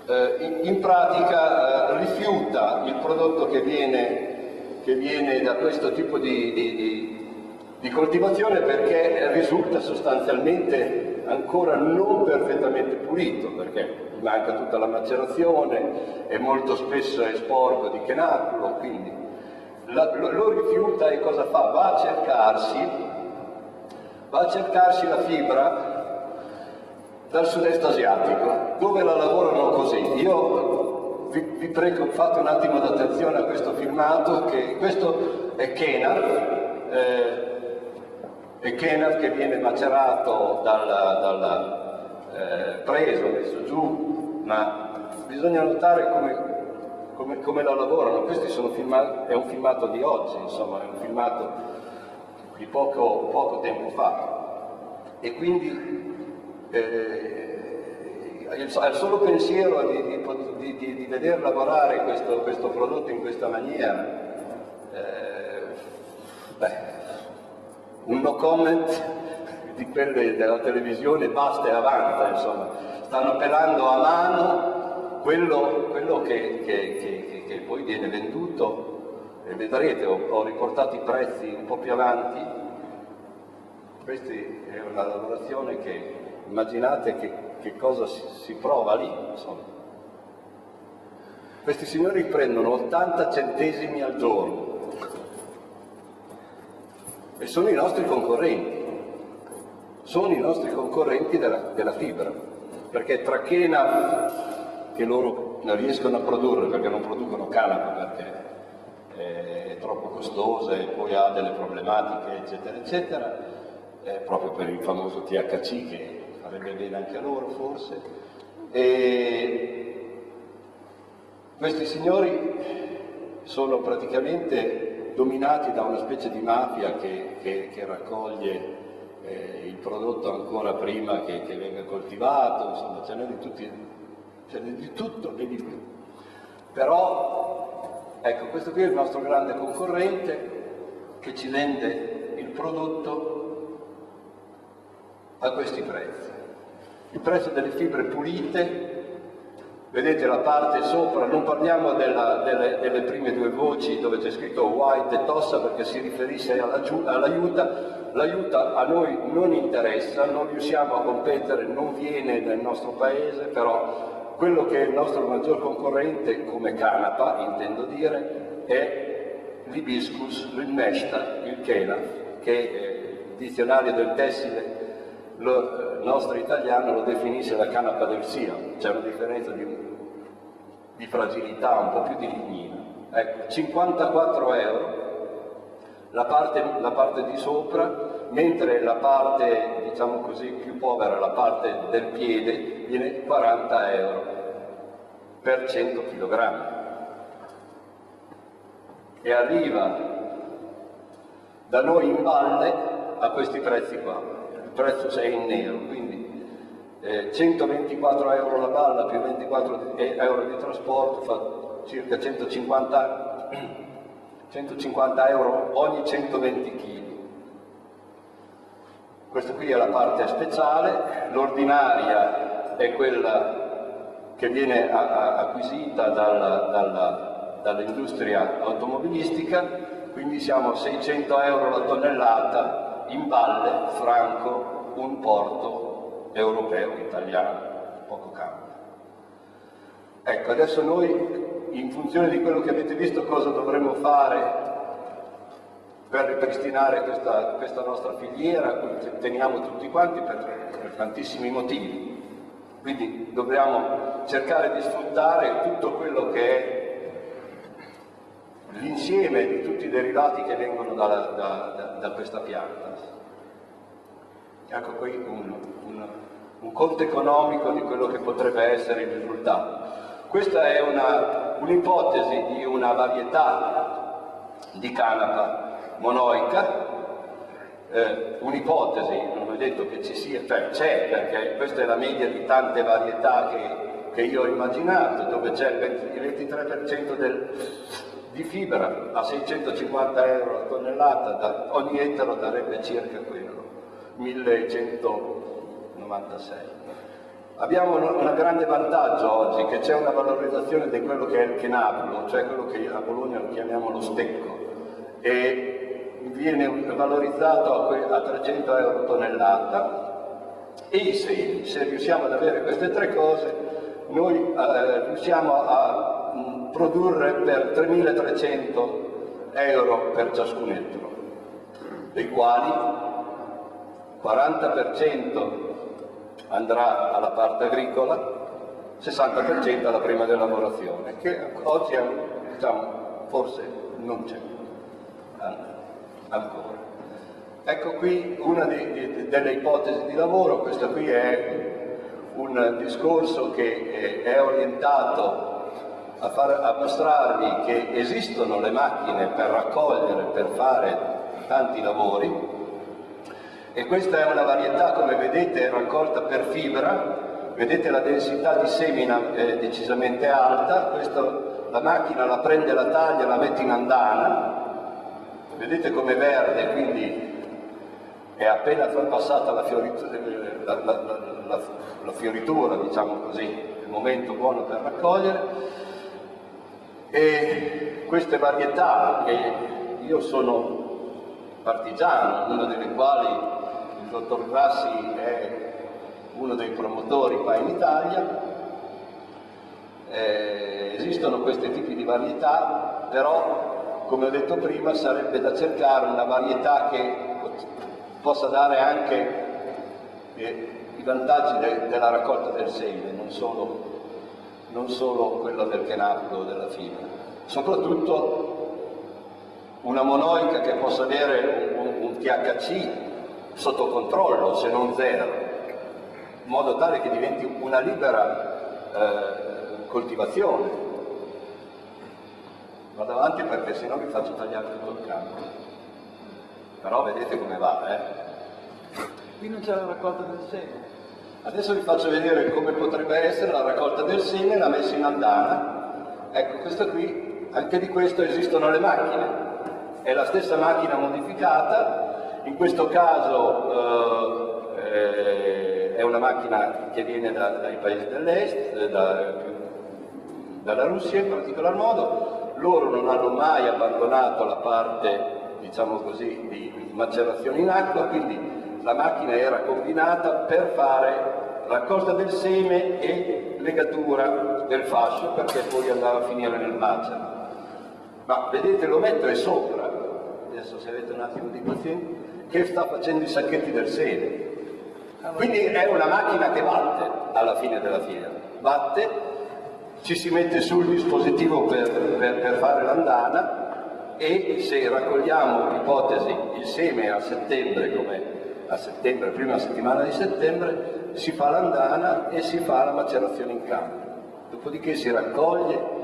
S4: eh, in, pratica eh, rifiuta il prodotto che viene, che viene, da questo tipo di, di, di, di coltivazione perché risulta sostanzialmente ancora non perfettamente pulito, perché manca tutta la macerazione e molto spesso è sporco di chenaculo, quindi la, lo, lo, rifiuta e cosa fa? Va a cercarsi, va a cercarsi la fibra dal sud-est asiatico, dove la lavorano così. Io vi, vi prego, fate un attimo d'attenzione a questo filmato, che questo è Kenar, eh, è Kenar che viene macerato dalla, dalla eh, preso, messo giù, ma bisogna notare come, come, come la lavorano. Questo è un filmato di oggi, insomma, è un filmato di poco, poco tempo fa. E quindi eh, al solo pensiero di, di, di, di vedere lavorare questo, questo, prodotto in questa maniera, eh, beh, un no comment di quelli della televisione basta e avanza, insomma, stanno pelando a mano quello, quello che, che, che, che, poi viene venduto e vedrete, ho, ho riportato i prezzi un po' più avanti, questa è una lavorazione che immaginate che, che cosa si, si, prova lì, insomma. Questi signori prendono 80 centesimi al giorno e sono i nostri concorrenti, sono i nostri concorrenti della, della fibra, perché tra Chena, che loro non riescono a produrre perché non producono canapa perché è troppo costosa e poi ha delle problematiche eccetera eccetera, eh, proprio per il famoso THC che farebbe bene anche a loro forse. E questi signori sono praticamente dominati da una specie di mafia che, che, che raccoglie eh, il prodotto ancora prima che, che venga coltivato, insomma ce n'è di, tutti, ce n'è di tutto e di più. Però, ecco, questo qui è il nostro grande concorrente che ci vende il prodotto a questi prezzi il prezzo delle fibre pulite, vedete la parte sopra, non parliamo della, delle, delle, prime due voci dove c'è scritto white e tossa perché si riferisce all'aiuta, l'aiuta a noi non interessa, non riusciamo a competere, non viene nel nostro paese, però quello che è il nostro maggior concorrente come canapa, intendo dire, è l'ibiscus, il meshta, il chela, che il dizionario del tessile lo, nostro italiano lo definisce la canapa del sia, c'è una differenza di, di, fragilità, un po' più di lignina. Ecco, 54 euro la parte, la parte di sopra, mentre la parte, diciamo così, più povera, la parte del piede, viene 40 euro per 100 kg. E arriva da noi in valle a questi prezzi qua prezzo c'è in nero, quindi eh, 124 euro la balla più 24 euro di trasporto fa circa 150, 150 euro ogni 120 kg. Questa qui è la parte speciale, l'ordinaria è quella che viene acquisita dall'industria automobilistica, quindi siamo a 600 euro la tonnellata in valle Franco un porto europeo, italiano, poco cambia. Ecco, adesso noi, in funzione di quello che avete visto, cosa dovremmo fare per ripristinare questa, questa nostra filiera, cui teniamo tutti quanti per, per tantissimi motivi. Quindi dobbiamo cercare di sfruttare tutto quello che è l'insieme di tutti i derivati che vengono da, da, da, da questa pianta. Ecco qui un, un, un, conto economico di quello che potrebbe essere il risultato. Questa è un'ipotesi un di una varietà di canapa monoica, eh, un'ipotesi, non è detto che ci sia, cioè c'è perché questa è la media di tante varietà che, che io ho immaginato, dove c'è il 23% del, di fibra a 650 euro la tonnellata, da, ogni ettaro darebbe circa quello, 1196. Abbiamo un grande vantaggio oggi, che c'è una valorizzazione di quello che è il chenabulo, cioè quello che a Bologna lo chiamiamo lo stecco, e viene valorizzato a 300 euro tonnellata e semi. Se riusciamo ad avere queste tre cose, noi eh, riusciamo a produrre per 3.300 euro per ciascun ettaro, dei quali 40% andrà alla parte agricola, 60% alla prima della lavorazione, che oggi è, diciamo, forse non c'è ancora. Ecco qui una di, di, delle ipotesi di lavoro, questo qui è un discorso che è orientato a, far, a mostrarvi che esistono le macchine per raccogliere, per fare tanti lavori. E questa è una varietà, come vedete, raccolta per fibra, vedete la densità di semina è decisamente alta, Questo, la macchina la prende la taglia, la mette in andana, vedete com'è verde, quindi è appena passata la fioritura, la, la, la, la fioritura, diciamo così, il momento buono per raccogliere. E queste varietà, che io sono partigiano, una delle quali il dottor Grassi è uno dei promotori qua in Italia, eh, esistono questi tipi di varietà, però come ho detto prima sarebbe da cercare una varietà che possa dare anche eh, i vantaggi de della raccolta del seme, non solo, non solo quello del chenapro o della fibra. Soprattutto una monoica che possa avere un, un, un THC sotto controllo, se non zero, in modo tale che diventi una libera eh, coltivazione. Vado avanti perché sennò vi faccio tagliare tutto il campo però vedete come va, eh?
S2: Qui non c'è la raccolta del seme.
S4: Adesso vi faccio vedere come potrebbe essere la raccolta del seme e la messa in andana. Ecco, questo qui, anche di questo esistono le macchine. È la stessa macchina modificata, in questo caso eh, è una macchina che viene da, dai paesi dell'est, da, dalla Russia in particolar modo. Loro non hanno mai abbandonato la parte diciamo così, di macerazione in acqua, quindi la macchina era combinata per fare raccolta del seme e legatura del fascio perché poi andava a finire nel macero. Ma vedete l'ometto è sopra, adesso se avete un attimo di pazienza, che sta facendo i sacchetti del seme. Quindi è una macchina che batte alla fine della fiera, batte, ci si mette sul dispositivo per, per, per fare l'andana e se raccogliamo ipotesi il seme a settembre, come a settembre, prima settimana di settembre, si fa l'andana e si fa la macerazione in campo. Dopodiché si raccoglie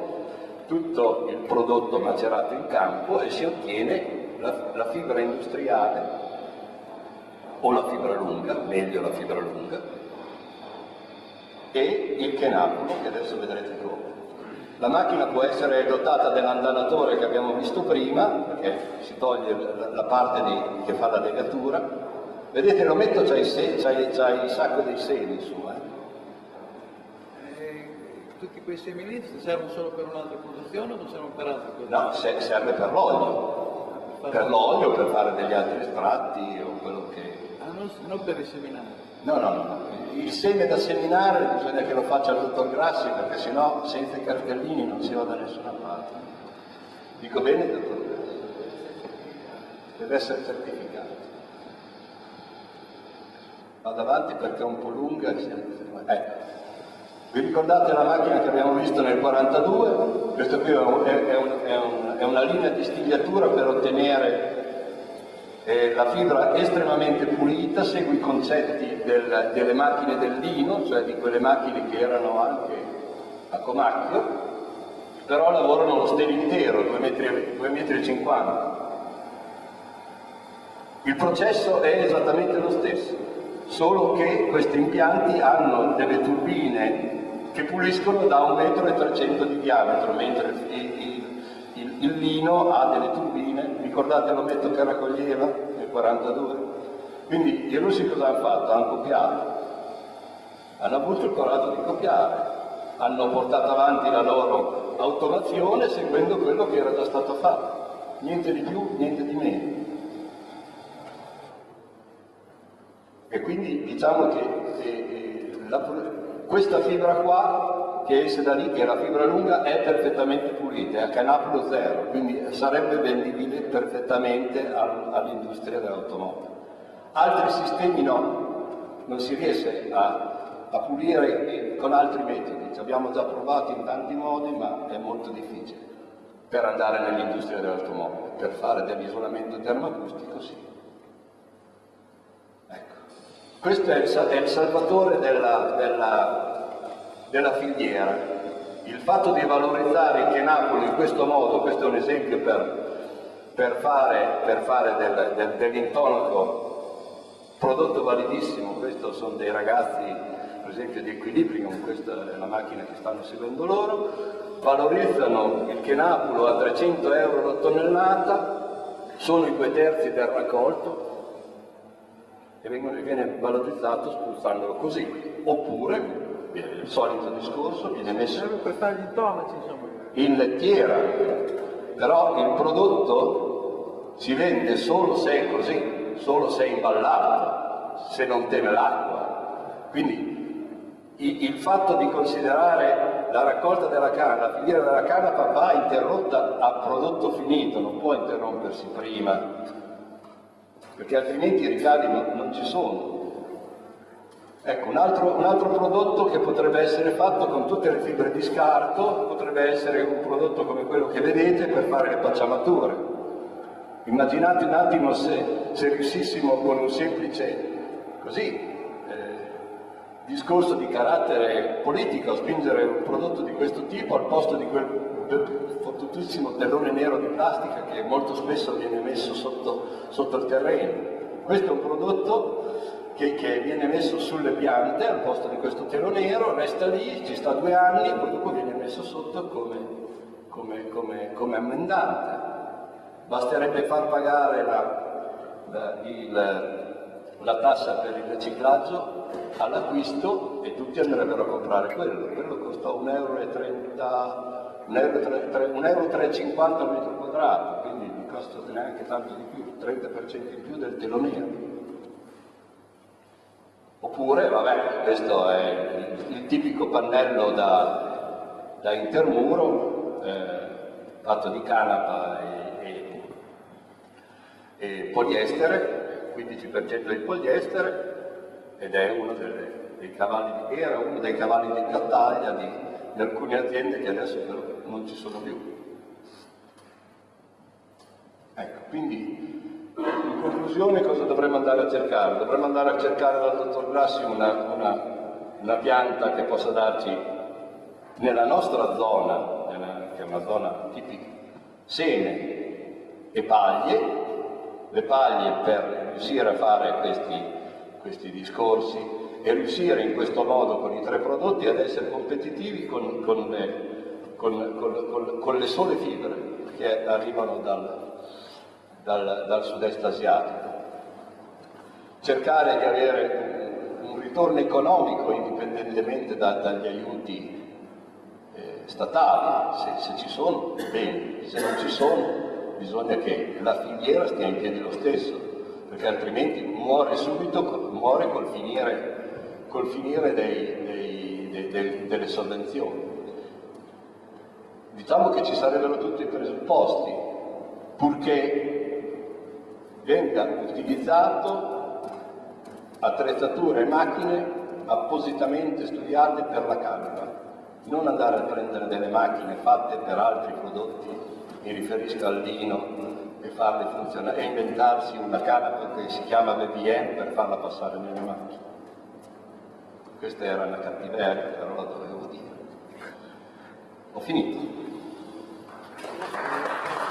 S4: tutto il prodotto macerato in campo e si ottiene la, la fibra industriale o la fibra lunga, meglio la fibra lunga, e il chenapulo, che adesso vedrete come. La macchina può essere dotata dell'andanatore che abbiamo visto prima, perché si toglie la parte di, che fa la legatura. Vedete, l'ometto c'ha, il sacco dei semi su.
S2: Eh. eh. tutti quei semi lì servono solo per un'altra produzione o non servono per altre cose?
S4: No, serve per l'olio. Per l'olio, per fare degli altri estratti o quello che...
S2: Ah, non, non per riseminare?
S4: No, no, no, il seme da seminare bisogna che lo faccia il dottor Grassi perché sennò senza i cartellini non si va da nessuna parte. Dico bene, dottor Grassi? Deve essere certificato. Vado avanti perché è un po' lunga. Ecco. Vi ricordate la macchina che abbiamo visto nel 42? Questa qui è, un, è, un, è, un, è una linea di stigliatura per ottenere eh, la fibra estremamente pulita segue i concetti del, delle macchine del lino, cioè di quelle macchine che erano anche a comacchio, però lavorano lo stelo intero, 2,50 metri. Il processo è esattamente lo stesso, solo che questi impianti hanno delle turbine che puliscono da 1,3 m di diametro, mentre il, il, il lino ha delle turbine, ricordate l'ometto che raccoglieva nel 42? Quindi i russi cosa hanno fatto? Hanno copiato, hanno avuto il coraggio di copiare, hanno portato avanti la loro automazione seguendo quello che era già stato fatto, niente di più, niente di meno. E quindi diciamo che eh, eh la, questa fibra qua che esce da lì, che è la fibra lunga, è perfettamente pulita, è a canapolo zero, quindi sarebbe vendibile perfettamente al, all'industria dell'automobile. Altri sistemi no, non si riesce a, a pulire con altri metodi, ci abbiamo già provato in tanti modi, ma è molto difficile per andare nell'industria dell'automobile, per fare dell'isolamento termoacustico sì. Questo è il, è il salvatore della, della, della, filiera. Il fatto di valorizzare il Chenapoli in questo modo, questo è un esempio per, per fare, per fare del, del, dell'intonaco prodotto validissimo, questo sono dei ragazzi per esempio di Equilibrium, questa è la macchina che stanno seguendo loro, valorizzano il chenapulo a 300 euro la tonnellata, sono i due terzi del raccolto e vengono, viene valorizzato spruzzandolo così, oppure il solito discorso viene messo in lettiera, però il prodotto si vende solo se è così, solo se è imballato, se non teme l'acqua. Quindi il fatto di considerare la raccolta della canna, la filiera della canna va interrotta a prodotto finito, non può interrompersi prima, perché altrimenti i ricavi non, non ci sono. Ecco, un altro, un altro, prodotto che potrebbe essere fatto con tutte le fibre di scarto potrebbe essere un prodotto come quello che vedete per fare le pacciamature. Immaginate un attimo se, se riuscissimo con un semplice, così, eh, discorso di carattere politico a spingere un prodotto di questo tipo al posto di quel fottutissimo tellone nero di plastica che molto spesso viene messo sotto, sotto il terreno. Questo è un prodotto che, che, viene messo sulle piante al posto di questo telo nero, resta lì, ci sta due anni, poi dopo viene messo sotto come, come, come, come ammendante. Basterebbe far pagare la, la, il, la tassa per il riciclaggio all'acquisto e tutti andrebbero a comprare quello. Quello costa 1,30 euro, 1,350 euro al metro quadrato, quindi non costa neanche tanto di più, 30% in più del telo. Oppure, vabbè, questo è il, tipico pannello da, da intermuro, eh, fatto di canapa e e poliestere, 15% di poliestere, ed è uno delle, dei cavalli era uno dei cavalli di battaglia di, di alcune aziende che adesso però non ci sono più. Ecco, quindi in conclusione cosa dovremmo andare a cercare? Dovremmo andare a cercare dal dottor Grassi una, una, una pianta che possa darci nella nostra zona, che è una zona tipica, seme e paglie, le paglie per riuscire a fare questi, questi discorsi e riuscire in questo modo con i tre prodotti ad essere competitivi con, con, le, con, con le, sole fibre che arrivano dal, dal, dal sud-est asiatico. Cercare di avere un ritorno economico indipendentemente da, dagli aiuti eh, statali, se, se ci sono, bene, se non ci sono, bisogna che la filiera stia in piedi lo stesso, perché altrimenti muore subito, muore col finire, col finire dei, dei, dei, delle sovvenzioni. Diciamo che ci sarebbero tutti i presupposti, purché venga utilizzato attrezzature e macchine appositamente studiate per la canapa, non andare a prendere delle macchine fatte per altri prodotti mi riferisco al lino e farle funzionare, e inventarsi una canapa che si chiama BBM per farla passare nelle macchine. Questa era una cattiveria, però la dovevo dire. Ho finito. ハハハハ!